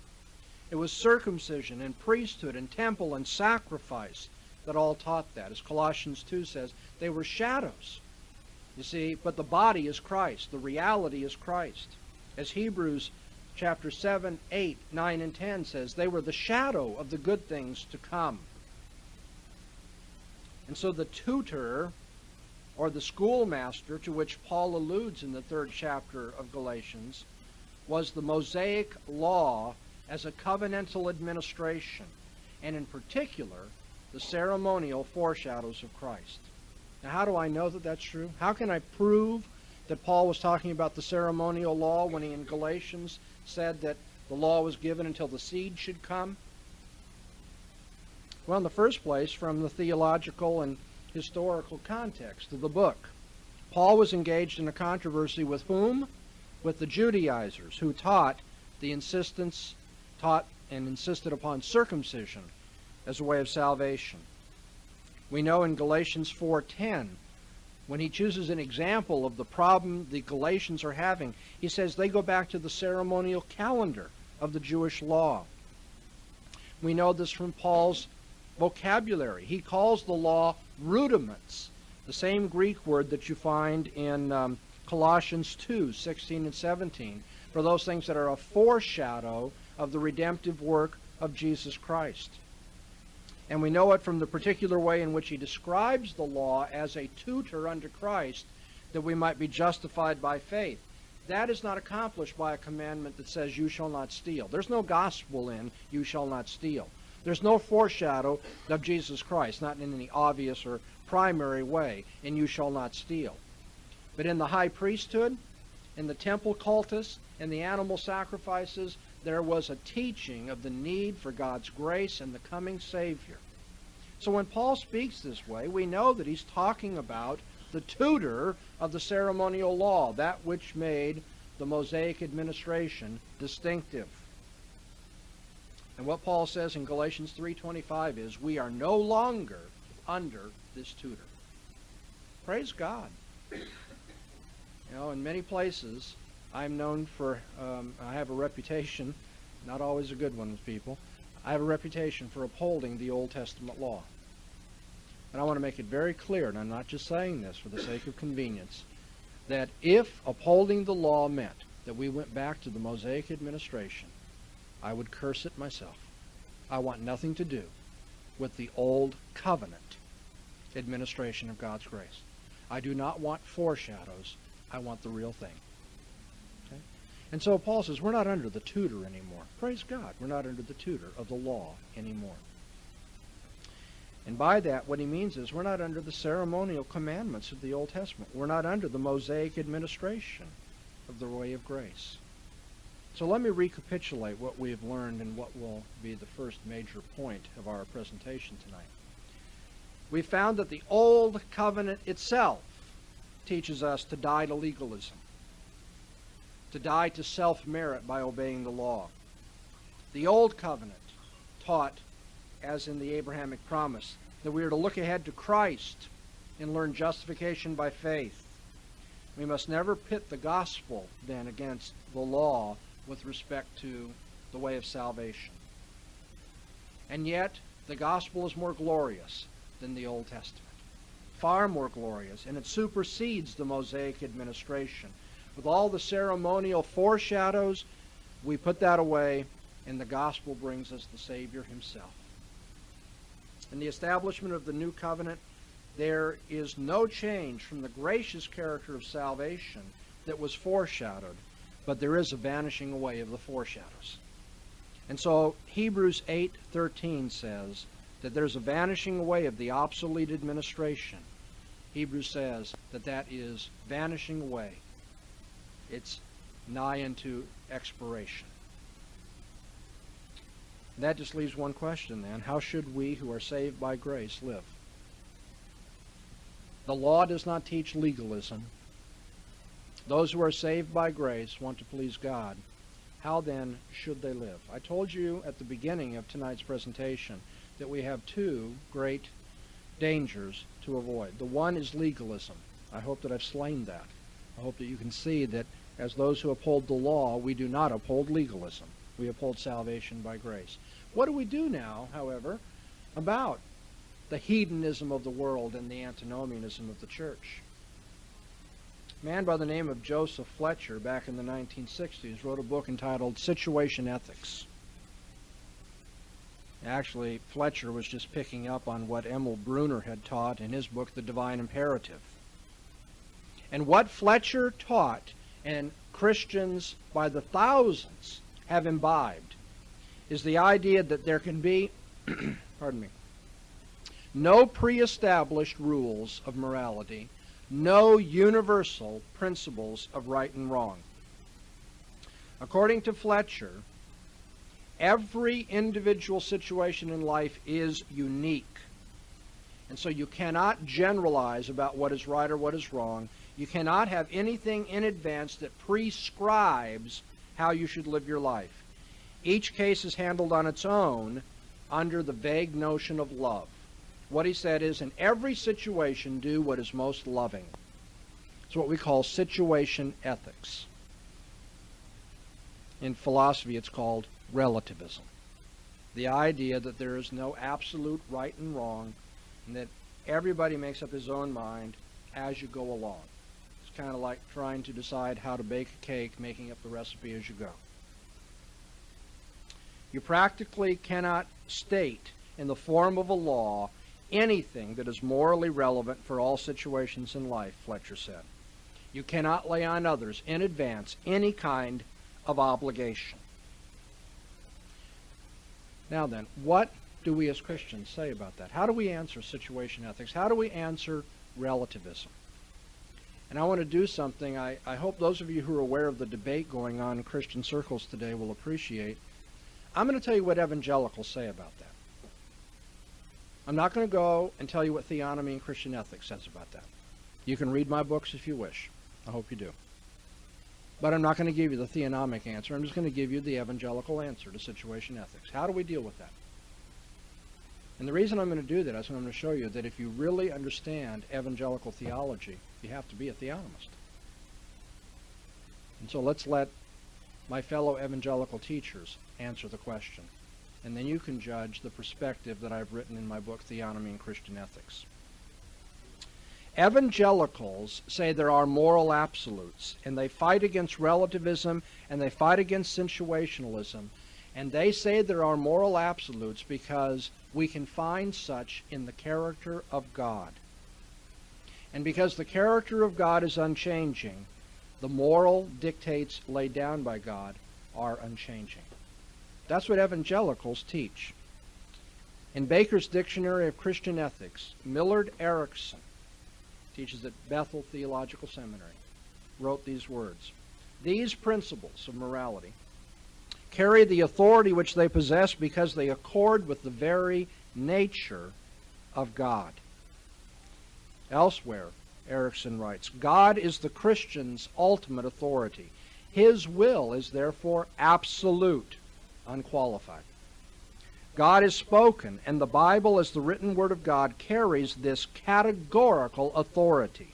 It was circumcision and priesthood and temple and sacrifice that all taught that. As Colossians 2 says, they were shadows. You see, but the body is Christ. The reality is Christ. As Hebrews chapter 7, 8, 9, and 10 says, they were the shadow of the good things to come. And so the tutor or the schoolmaster to which Paul alludes in the third chapter of Galatians was the Mosaic law as a covenantal administration, and in particular, the ceremonial foreshadows of Christ. Now, how do I know that that's true? How can I prove that Paul was talking about the ceremonial law when he in Galatians said that the law was given until the seed should come? Well, in the first place, from the theological and historical context of the book. Paul was engaged in a controversy with whom? With the Judaizers, who taught the insistence, taught and insisted upon circumcision as a way of salvation. We know in Galatians 4:10 when he chooses an example of the problem the Galatians are having, he says they go back to the ceremonial calendar of the Jewish law. We know this from Paul's vocabulary. He calls the law rudiments, the same Greek word that you find in um, Colossians 2 16 and 17, for those things that are a foreshadow of the redemptive work of Jesus Christ. And we know it from the particular way in which he describes the law as a tutor unto Christ that we might be justified by faith. That is not accomplished by a commandment that says, You shall not steal. There's no gospel in, You shall not steal. There's no foreshadow of Jesus Christ, not in any obvious or primary way, and you shall not steal. But in the high priesthood, in the temple cultus, in the animal sacrifices, there was a teaching of the need for God's grace and the coming Savior. So when Paul speaks this way, we know that he's talking about the tutor of the ceremonial law, that which made the Mosaic administration distinctive. And what Paul says in Galatians 3:25 is we are no longer under this tutor. Praise God. You know, in many places, I'm known for, um, I have a reputation, not always a good one with people, I have a reputation for upholding the Old Testament law. And I want to make it very clear, and I'm not just saying this for the sake of convenience, that if upholding the law meant that we went back to the Mosaic administration, I would curse it myself. I want nothing to do with the old covenant administration of God's grace. I do not want foreshadows. I want the real thing. Okay? And so Paul says we're not under the tutor anymore. Praise God. We're not under the tutor of the law anymore. And by that, what he means is we're not under the ceremonial commandments of the Old Testament. We're not under the Mosaic administration of the way of grace. So let me recapitulate what we have learned and what will be the first major point of our presentation tonight. We found that the Old Covenant itself teaches us to die to legalism, to die to self-merit by obeying the law. The Old Covenant taught as in the Abrahamic promise, that we are to look ahead to Christ and learn justification by faith. We must never pit the gospel then against the law with respect to the way of salvation. And yet, the gospel is more glorious than the Old Testament. Far more glorious, and it supersedes the Mosaic administration. With all the ceremonial foreshadows, we put that away, and the gospel brings us the Savior himself. In the establishment of the new covenant, there is no change from the gracious character of salvation that was foreshadowed, but there is a vanishing away of the foreshadows. And so Hebrews 8:13 says that there's a vanishing away of the obsolete administration. Hebrews says that that is vanishing away. It's nigh into expiration. That just leaves one question then. How should we who are saved by grace live? The law does not teach legalism. Those who are saved by grace want to please God. How then should they live? I told you at the beginning of tonight's presentation that we have two great dangers to avoid. The one is legalism. I hope that I've slain that. I hope that you can see that as those who uphold the law, we do not uphold legalism. We uphold salvation by grace. What do we do now, however, about the hedonism of the world and the antinomianism of the church? A man by the name of Joseph Fletcher back in the 1960s wrote a book entitled Situation Ethics. Actually, Fletcher was just picking up on what Emil Brunner had taught in his book, The Divine Imperative. And what Fletcher taught, and Christians by the thousands have imbibed, is the idea that there can be, [CLEARS THROAT] pardon me, no pre-established rules of morality, no universal principles of right and wrong. According to Fletcher, every individual situation in life is unique. And so you cannot generalize about what is right or what is wrong. You cannot have anything in advance that prescribes how you should live your life. Each case is handled on its own under the vague notion of love. What he said is, in every situation, do what is most loving. It's what we call situation ethics. In philosophy, it's called relativism. The idea that there is no absolute right and wrong, and that everybody makes up his own mind as you go along. It's kind of like trying to decide how to bake a cake, making up the recipe as you go. You practically cannot state in the form of a law anything that is morally relevant for all situations in life, Fletcher said. You cannot lay on others in advance any kind of obligation. Now then, what do we as Christians say about that? How do we answer situation ethics? How do we answer relativism? And I want to do something I, I hope those of you who are aware of the debate going on in Christian circles today will appreciate. I'm going to tell you what evangelicals say about that. I'm not going to go and tell you what theonomy and Christian ethics says about that. You can read my books if you wish. I hope you do. But I'm not going to give you the theonomic answer. I'm just going to give you the evangelical answer to situation ethics. How do we deal with that? And the reason I'm going to do that is I'm going to show you that if you really understand evangelical theology, you have to be a theonomist. And so let's let my fellow evangelical teachers answer the question. And then you can judge the perspective that I've written in my book, Theonomy and Christian Ethics. Evangelicals say there are moral absolutes, and they fight against relativism and they fight against situationalism. And they say there are moral absolutes because we can find such in the character of God. And because the character of God is unchanging, the moral dictates laid down by God are unchanging. That's what evangelicals teach. In Baker's Dictionary of Christian Ethics, Millard Erickson teaches at Bethel Theological Seminary, wrote these words These principles of morality carry the authority which they possess because they accord with the very nature of God. Elsewhere, Erickson writes God is the Christian's ultimate authority. His will is therefore absolute, unqualified. God is spoken, and the Bible, as the written Word of God, carries this categorical authority.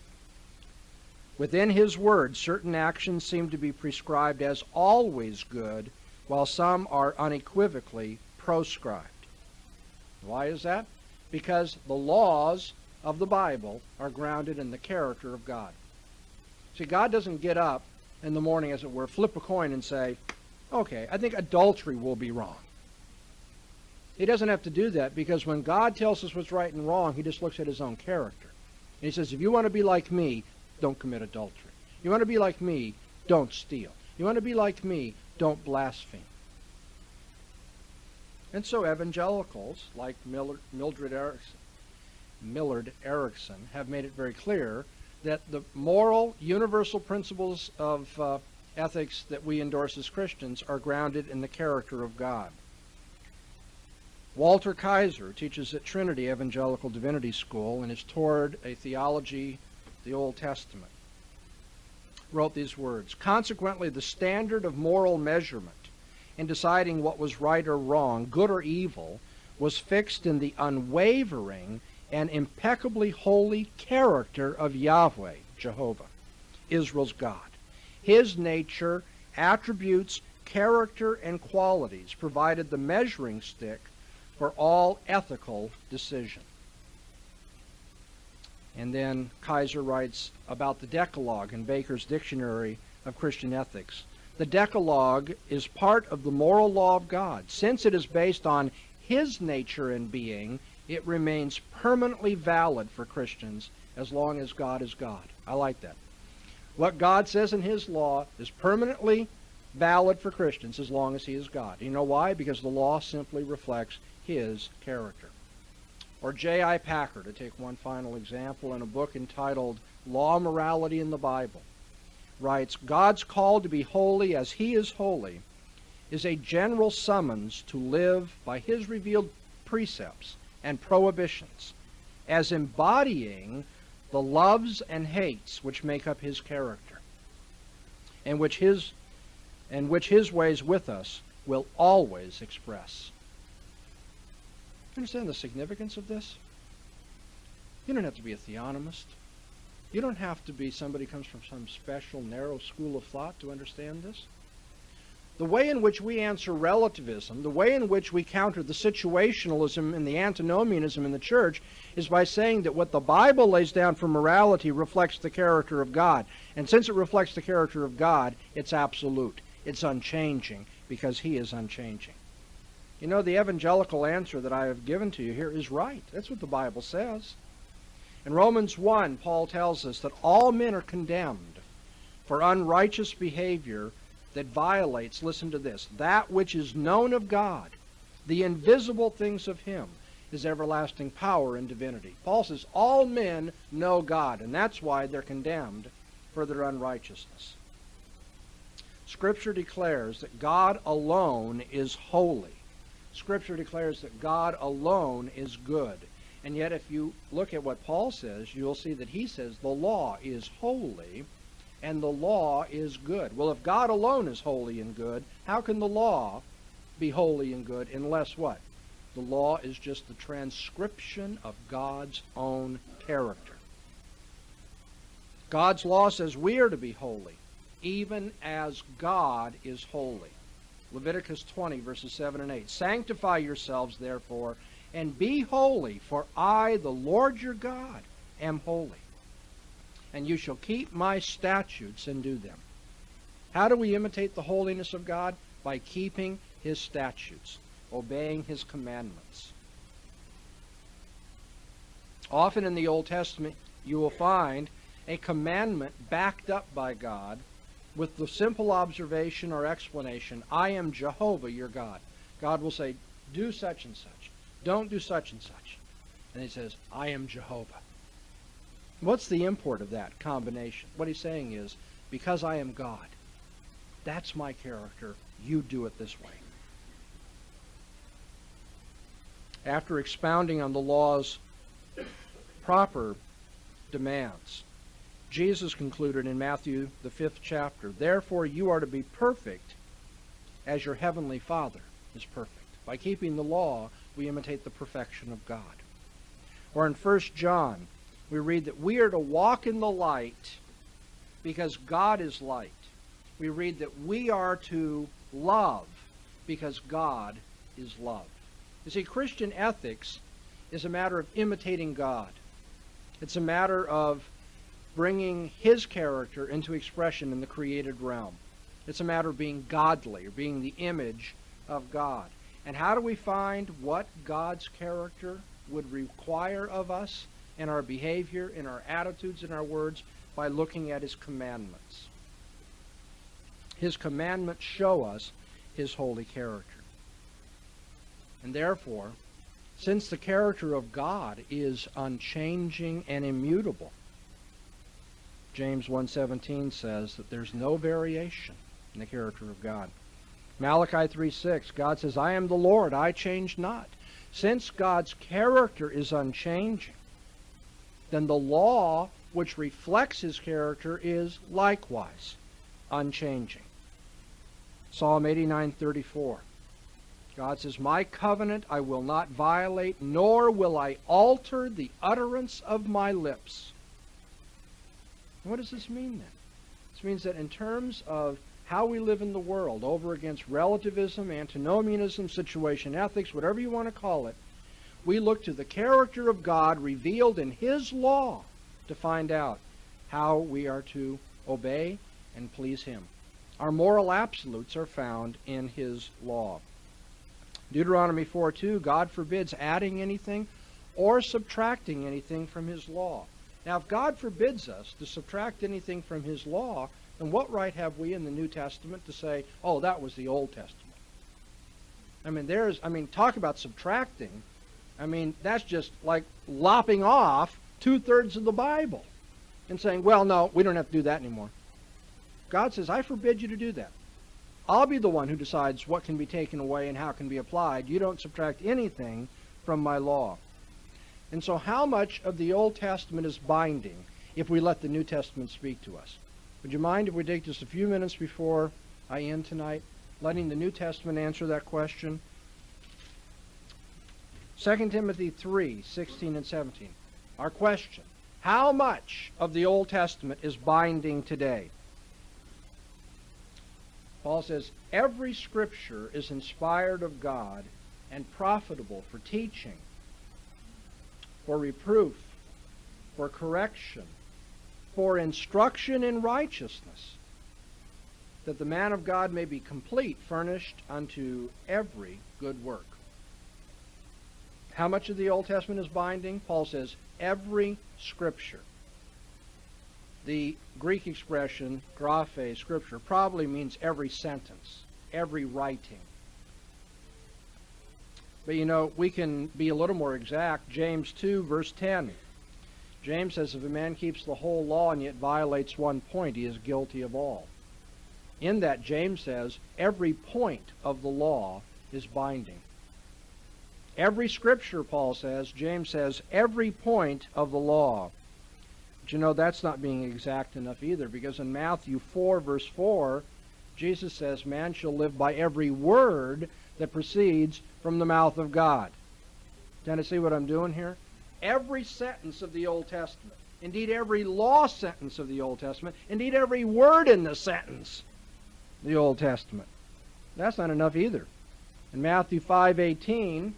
Within His Word, certain actions seem to be prescribed as always good, while some are unequivocally proscribed. Why is that? Because the laws of the Bible are grounded in the character of God. See, God doesn't get up in the morning, as it were, flip a coin and say, okay, I think adultery will be wrong. He doesn't have to do that because when God tells us what's right and wrong, he just looks at his own character. And he says, if you want to be like me, don't commit adultery. You want to be like me, don't steal. You want to be like me, don't blaspheme. And so evangelicals like Mildred Erickson, Millard Erickson have made it very clear that the moral universal principles of uh, ethics that we endorse as Christians are grounded in the character of God. Walter Kaiser teaches at Trinity Evangelical Divinity School and has toward a theology the Old Testament. Wrote these words Consequently, the standard of moral measurement in deciding what was right or wrong, good or evil, was fixed in the unwavering and impeccably holy character of Yahweh, Jehovah, Israel's God. His nature, attributes, character, and qualities provided the measuring stick for all ethical decision. And then Kaiser writes about the Decalogue in Baker's Dictionary of Christian Ethics. The Decalogue is part of the moral law of God. Since it is based on His nature and being, it remains permanently valid for Christians as long as God is God. I like that. What God says in His law is permanently valid for Christians as long as He is God. You know why? Because the law simply reflects his character. Or J.I. Packer, to take one final example, in a book entitled Law, Morality in the Bible, writes God's call to be holy as he is holy is a general summons to live by his revealed precepts and prohibitions as embodying the loves and hates which make up his character and which his and which his ways with us will always express you understand the significance of this? You don't have to be a theonomist. You don't have to be somebody who comes from some special narrow school of thought to understand this. The way in which we answer relativism, the way in which we counter the situationalism and the antinomianism in the church, is by saying that what the Bible lays down for morality reflects the character of God. And since it reflects the character of God, it's absolute. It's unchanging because He is unchanging. You know, the evangelical answer that I have given to you here is right. That's what the Bible says. In Romans 1, Paul tells us that all men are condemned for unrighteous behavior that violates, listen to this, that which is known of God, the invisible things of Him, His everlasting power and divinity. Paul says all men know God, and that's why they're condemned for their unrighteousness. Scripture declares that God alone is holy. Scripture declares that God alone is good. And yet, if you look at what Paul says, you'll see that he says the law is holy and the law is good. Well, if God alone is holy and good, how can the law be holy and good unless what? The law is just the transcription of God's own character. God's law says we are to be holy, even as God is holy. Leviticus 20, verses 7 and 8. Sanctify yourselves, therefore, and be holy, for I, the Lord your God, am holy. And you shall keep my statutes and do them. How do we imitate the holiness of God? By keeping his statutes, obeying his commandments. Often in the Old Testament, you will find a commandment backed up by God with the simple observation or explanation, I am Jehovah your God. God will say, do such and such. don't do such and such. And he says, I am Jehovah. What's the import of that combination? What he's saying is, because I am God, that's my character, you do it this way. After expounding on the law's proper demands, Jesus concluded in Matthew, the fifth chapter, Therefore you are to be perfect as your heavenly Father is perfect. By keeping the law, we imitate the perfection of God. Or in 1 John, we read that we are to walk in the light because God is light. We read that we are to love because God is love. You see, Christian ethics is a matter of imitating God. It's a matter of bringing His character into expression in the created realm. It's a matter of being godly, or being the image of God. And how do we find what God's character would require of us in our behavior, in our attitudes, in our words? By looking at His commandments. His commandments show us His holy character. And therefore, since the character of God is unchanging and immutable, James 1:17 says that there's no variation in the character of God. Malachi 3:6 God says, "I am the Lord, I change not." Since God's character is unchanging, then the law which reflects his character is likewise unchanging. Psalm 89:34 God says, "My covenant I will not violate, nor will I alter the utterance of my lips." What does this mean then? This means that in terms of how we live in the world, over against relativism, antinomianism, situation ethics, whatever you want to call it, we look to the character of God revealed in His law to find out how we are to obey and please Him. Our moral absolutes are found in His law. Deuteronomy 4:2, God forbids adding anything or subtracting anything from His law. Now, if God forbids us to subtract anything from His law, then what right have we in the New Testament to say, oh, that was the Old Testament? I mean, there's, I mean, talk about subtracting. I mean, that's just like lopping off two thirds of the Bible and saying, well, no, we don't have to do that anymore. God says, I forbid you to do that. I'll be the one who decides what can be taken away and how can be applied. You don't subtract anything from my law. And so how much of the Old Testament is binding if we let the New Testament speak to us? Would you mind if we take just a few minutes before I end tonight, letting the New Testament answer that question? 2 Timothy 3, 16 and 17. Our question, how much of the Old Testament is binding today? Paul says, every scripture is inspired of God and profitable for teaching, for reproof, for correction, for instruction in righteousness, that the man of God may be complete, furnished unto every good work. How much of the Old Testament is binding? Paul says, every scripture. The Greek expression, graphe, scripture, probably means every sentence, every writing. But you know, we can be a little more exact. James 2, verse 10. James says, if a man keeps the whole law and yet violates one point, he is guilty of all. In that, James says, every point of the law is binding. Every scripture, Paul says, James says, every point of the law. But you know, that's not being exact enough either, because in Matthew 4, verse 4, Jesus says, Man shall live by every word that proceeds from the mouth of God. Can you see what I'm doing here? Every sentence of the Old Testament, indeed every law sentence of the Old Testament, indeed every word in the sentence, the Old Testament. That's not enough either. In Matthew 5:18,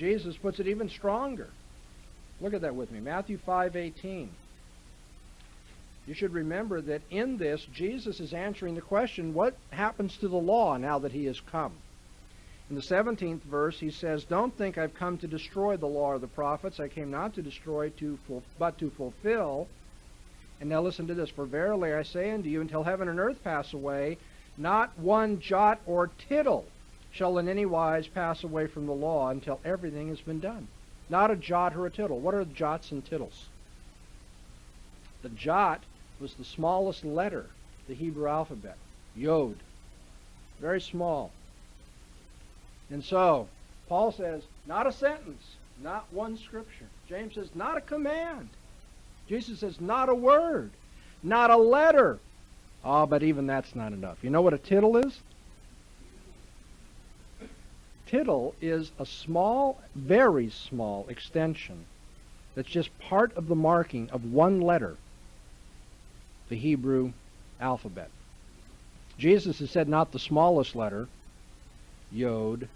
Jesus puts it even stronger. Look at that with me. Matthew 5:18. You should remember that in this Jesus is answering the question, what happens to the law now that he has come? In the 17th verse, he says, Don't think I've come to destroy the law or the prophets. I came not to destroy, to but to fulfill. And now listen to this. For verily I say unto you, until heaven and earth pass away, not one jot or tittle shall in any wise pass away from the law until everything has been done. Not a jot or a tittle. What are the jots and tittles? The jot was the smallest letter, the Hebrew alphabet, Yod. Very small. And so, Paul says, not a sentence, not one scripture. James says, not a command. Jesus says, not a word, not a letter. Oh, but even that's not enough. You know what a tittle is? Tittle is a small, very small extension that's just part of the marking of one letter, the Hebrew alphabet. Jesus has said not the smallest letter, Yod,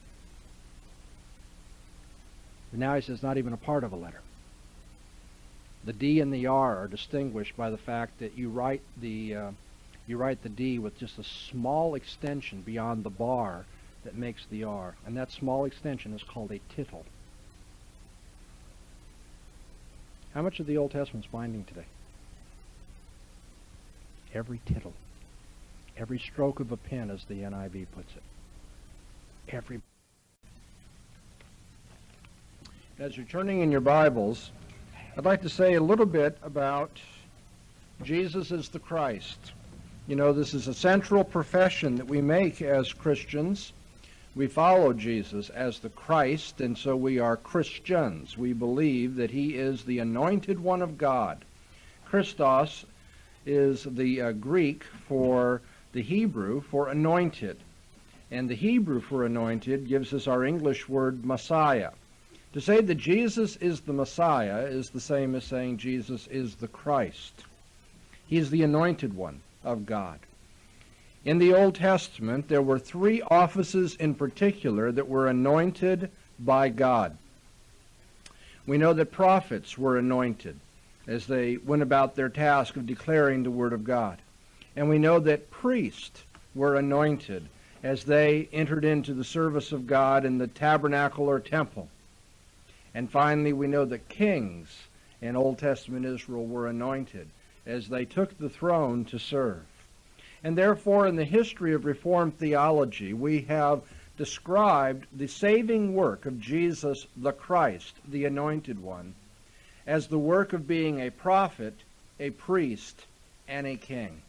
but now he says not even a part of a letter. The D and the R are distinguished by the fact that you write the uh, you write the D with just a small extension beyond the bar that makes the R, and that small extension is called a tittle. How much of the Old Testament's binding today? Every tittle. Every stroke of a pen, as the NIV puts it. Every. As you're turning in your Bibles, I'd like to say a little bit about Jesus as the Christ. You know, this is a central profession that we make as Christians. We follow Jesus as the Christ, and so we are Christians. We believe that he is the anointed one of God. Christos is the uh, Greek for the Hebrew for anointed. And the Hebrew for anointed gives us our English word Messiah. To say that Jesus is the Messiah is the same as saying Jesus is the Christ. He is the anointed one of God. In the Old Testament, there were three offices in particular that were anointed by God. We know that prophets were anointed as they went about their task of declaring the Word of God. And we know that priests were anointed as they entered into the service of God in the tabernacle or temple. And finally, we know that kings in Old Testament Israel were anointed as they took the throne to serve. And therefore, in the history of Reformed theology, we have described the saving work of Jesus the Christ, the Anointed One, as the work of being a prophet, a priest, and a king.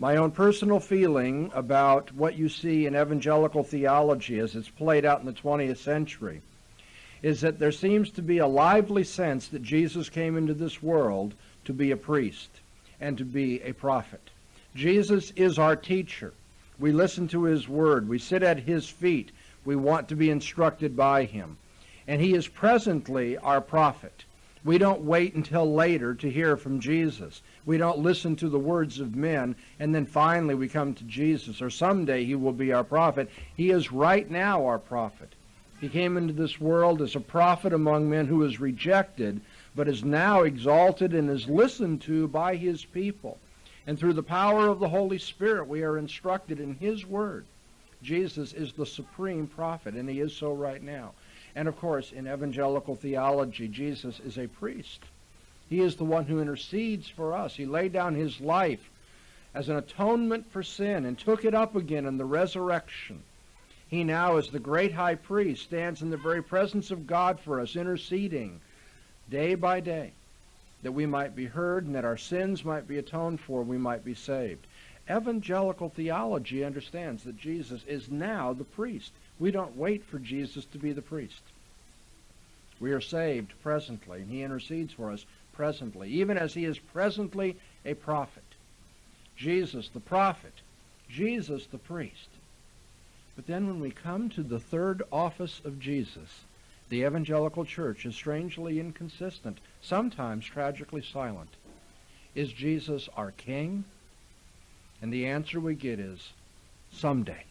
My own personal feeling about what you see in evangelical theology as it's played out in the 20th century is that there seems to be a lively sense that Jesus came into this world to be a priest and to be a prophet. Jesus is our teacher. We listen to his word. We sit at his feet. We want to be instructed by him. And he is presently our prophet. We don't wait until later to hear from Jesus. We don't listen to the words of men and then finally we come to Jesus or someday he will be our prophet. He is right now our prophet. He came into this world as a prophet among men who was rejected, but is now exalted and is listened to by his people. And through the power of the Holy Spirit, we are instructed in His Word. Jesus is the supreme prophet, and He is so right now. And of course, in evangelical theology, Jesus is a priest. He is the one who intercedes for us. He laid down His life as an atonement for sin and took it up again in the resurrection. He now, as the great high priest, stands in the very presence of God for us, interceding day by day that we might be heard and that our sins might be atoned for, we might be saved. Evangelical theology understands that Jesus is now the priest. We don't wait for Jesus to be the priest. We are saved presently, and he intercedes for us presently, even as he is presently a prophet. Jesus the prophet, Jesus the priest. But then when we come to the third office of Jesus, the evangelical church is strangely inconsistent, sometimes tragically silent. Is Jesus our king? And the answer we get is someday.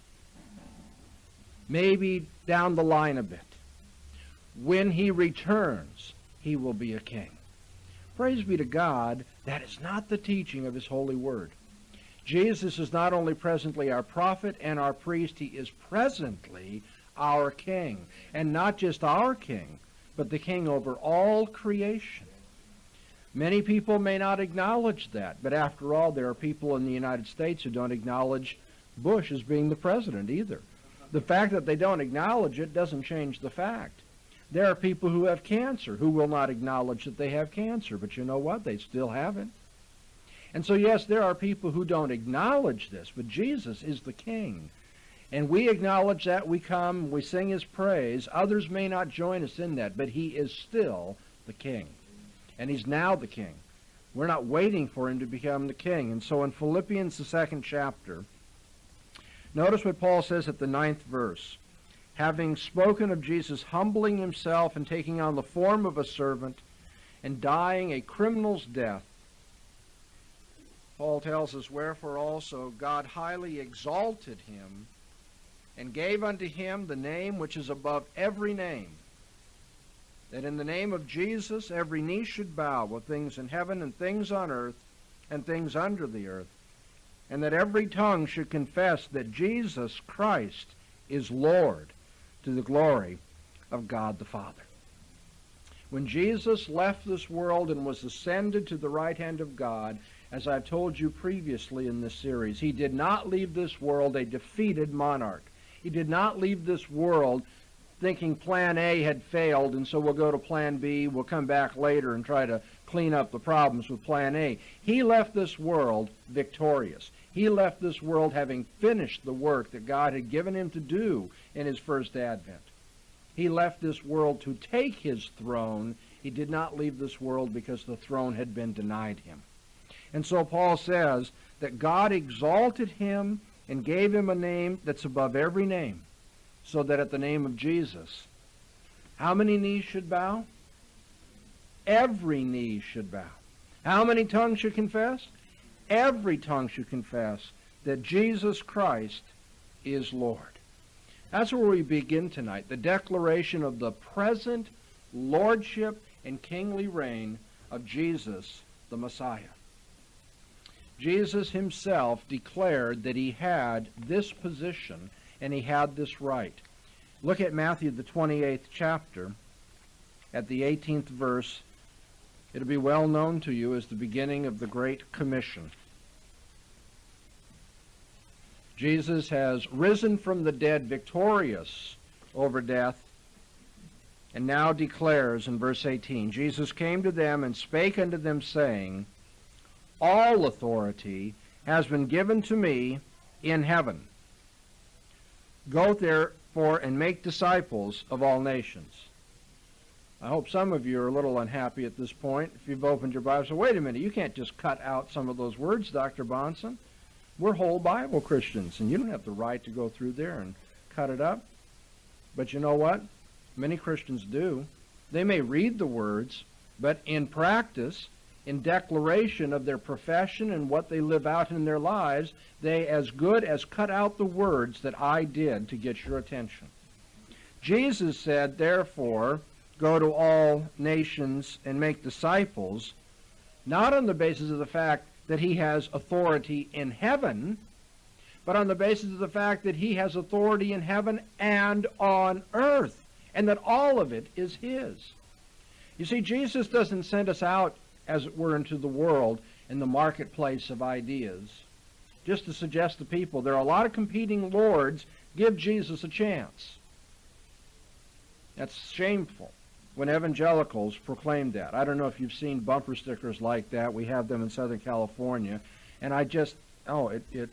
Maybe down the line a bit. When he returns, he will be a king. Praise be to God, that is not the teaching of his holy word. Jesus is not only presently our prophet and our priest, he is presently our king. And not just our king, but the king over all creation. Many people may not acknowledge that, but after all, there are people in the United States who don't acknowledge Bush as being the president either. The fact that they don't acknowledge it doesn't change the fact. There are people who have cancer who will not acknowledge that they have cancer, but you know what? They still have it. And so, yes, there are people who don't acknowledge this, but Jesus is the King. And we acknowledge that, we come, we sing his praise. Others may not join us in that, but he is still the King. And he's now the King. We're not waiting for him to become the King. And so in Philippians, the second chapter, notice what Paul says at the ninth verse. Having spoken of Jesus humbling himself and taking on the form of a servant and dying a criminal's death, Paul tells us, Wherefore also God highly exalted him and gave unto him the name which is above every name, that in the name of Jesus every knee should bow of things in heaven and things on earth and things under the earth, and that every tongue should confess that Jesus Christ is Lord to the glory of God the Father. When Jesus left this world and was ascended to the right hand of God, as I've told you previously in this series, he did not leave this world a defeated monarch. He did not leave this world thinking plan A had failed and so we'll go to plan B, we'll come back later and try to clean up the problems with plan A. He left this world victorious. He left this world having finished the work that God had given him to do in his first advent. He left this world to take his throne. He did not leave this world because the throne had been denied him. And so Paul says that God exalted him and gave him a name that's above every name, so that at the name of Jesus, how many knees should bow? Every knee should bow. How many tongues should confess? Every tongue should confess that Jesus Christ is Lord. That's where we begin tonight, the declaration of the present lordship and kingly reign of Jesus the Messiah. Jesus himself declared that he had this position and he had this right. Look at Matthew, the 28th chapter, at the 18th verse. It'll be well known to you as the beginning of the Great Commission. Jesus has risen from the dead victorious over death and now declares in verse 18 Jesus came to them and spake unto them, saying, all authority has been given to me in heaven. Go therefore and make disciples of all nations. I hope some of you are a little unhappy at this point if you've opened your Bible. So wait a minute, you can't just cut out some of those words, Dr. Bahnsen. We're whole Bible Christians, and you don't have the right to go through there and cut it up. But you know what? Many Christians do. They may read the words, but in practice, in declaration of their profession and what they live out in their lives, they as good as cut out the words that I did to get your attention. Jesus said, therefore, go to all nations and make disciples, not on the basis of the fact that he has authority in heaven, but on the basis of the fact that he has authority in heaven and on earth, and that all of it is his. You see, Jesus doesn't send us out as it were, into the world in the marketplace of ideas. Just to suggest to people there are a lot of competing lords. Give Jesus a chance. That's shameful when evangelicals proclaim that. I don't know if you've seen bumper stickers like that. We have them in Southern California. And I just, oh, it, it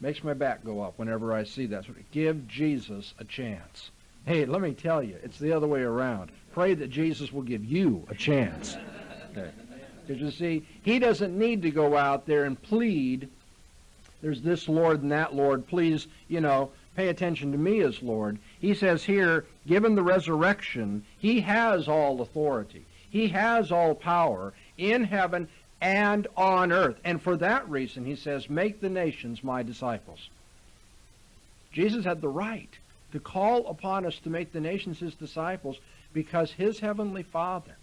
makes my back go up whenever I see that. Give Jesus a chance. Hey, let me tell you, it's the other way around. Pray that Jesus will give you a chance. Okay. Because you see, he doesn't need to go out there and plead, there's this Lord and that Lord, please, you know, pay attention to me as Lord. He says here, given the resurrection, he has all authority. He has all power in heaven and on earth. And for that reason, he says, make the nations my disciples. Jesus had the right to call upon us to make the nations his disciples because his heavenly Father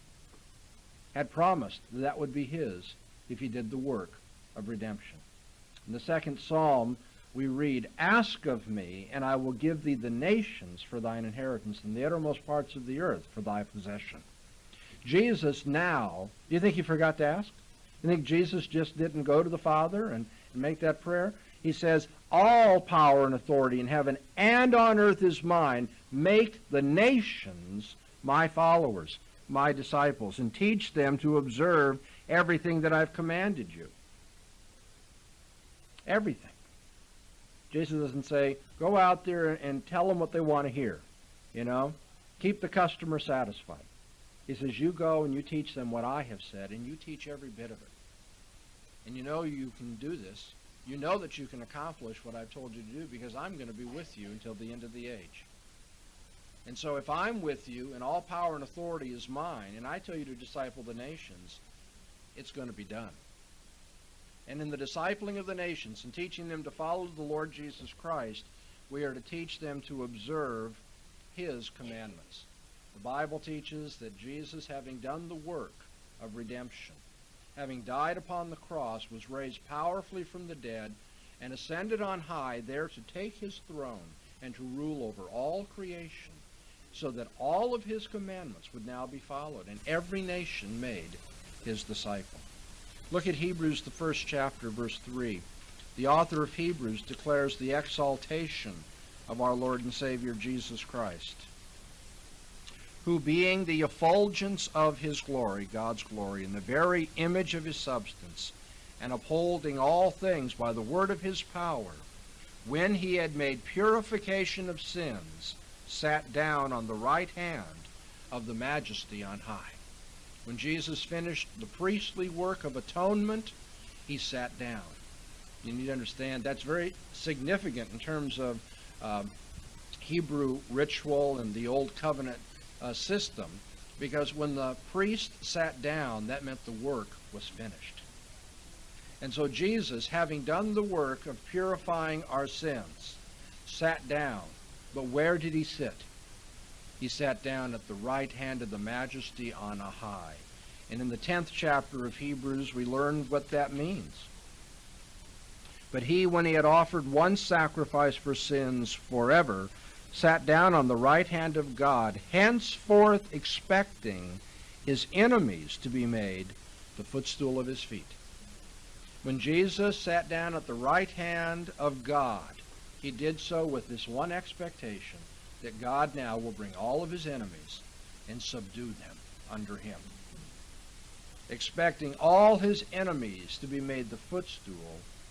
had promised that, that would be his if he did the work of redemption. In the second psalm, we read, Ask of me, and I will give thee the nations for thine inheritance, and the uttermost parts of the earth for thy possession. Jesus now, do you think he forgot to ask? You think Jesus just didn't go to the Father and, and make that prayer? He says, All power and authority in heaven and on earth is mine. Make the nations my followers, my disciples, and teach them to observe everything that I've commanded you. Everything. Jesus doesn't say, go out there and tell them what they want to hear. You know, keep the customer satisfied. He says, you go and you teach them what I have said, and you teach every bit of it. And you know you can do this. You know that you can accomplish what I've told you to do because I'm going to be with you until the end of the age. And so if I'm with you and all power and authority is mine, and I tell you to disciple the nations, it's going to be done. And in the discipling of the nations and teaching them to follow the Lord Jesus Christ, we are to teach them to observe his commandments. The Bible teaches that Jesus, having done the work of redemption, having died upon the cross, was raised powerfully from the dead and ascended on high there to take his throne and to rule over all creation, so that all of his commandments would now be followed and every nation made his disciple. Look at Hebrews, the first chapter, verse 3. The author of Hebrews declares the exaltation of our Lord and Savior Jesus Christ who being the effulgence of his glory, God's glory, in the very image of his substance, and upholding all things by the word of his power, when he had made purification of sins, sat down on the right hand of the majesty on high. When Jesus finished the priestly work of atonement, he sat down. You need to understand that's very significant in terms of uh, Hebrew ritual and the Old Covenant uh, system because when the priest sat down, that meant the work was finished. And so Jesus, having done the work of purifying our sins, sat down. But where did he sit? He sat down at the right hand of the majesty on a high. And in the 10th chapter of Hebrews, we learned what that means. But he, when he had offered one sacrifice for sins forever, sat down on the right hand of God, henceforth expecting his enemies to be made the footstool of his feet. When Jesus sat down at the right hand of God, he did so with this one expectation that God now will bring all of his enemies and subdue them under him. Expecting all his enemies to be made the footstool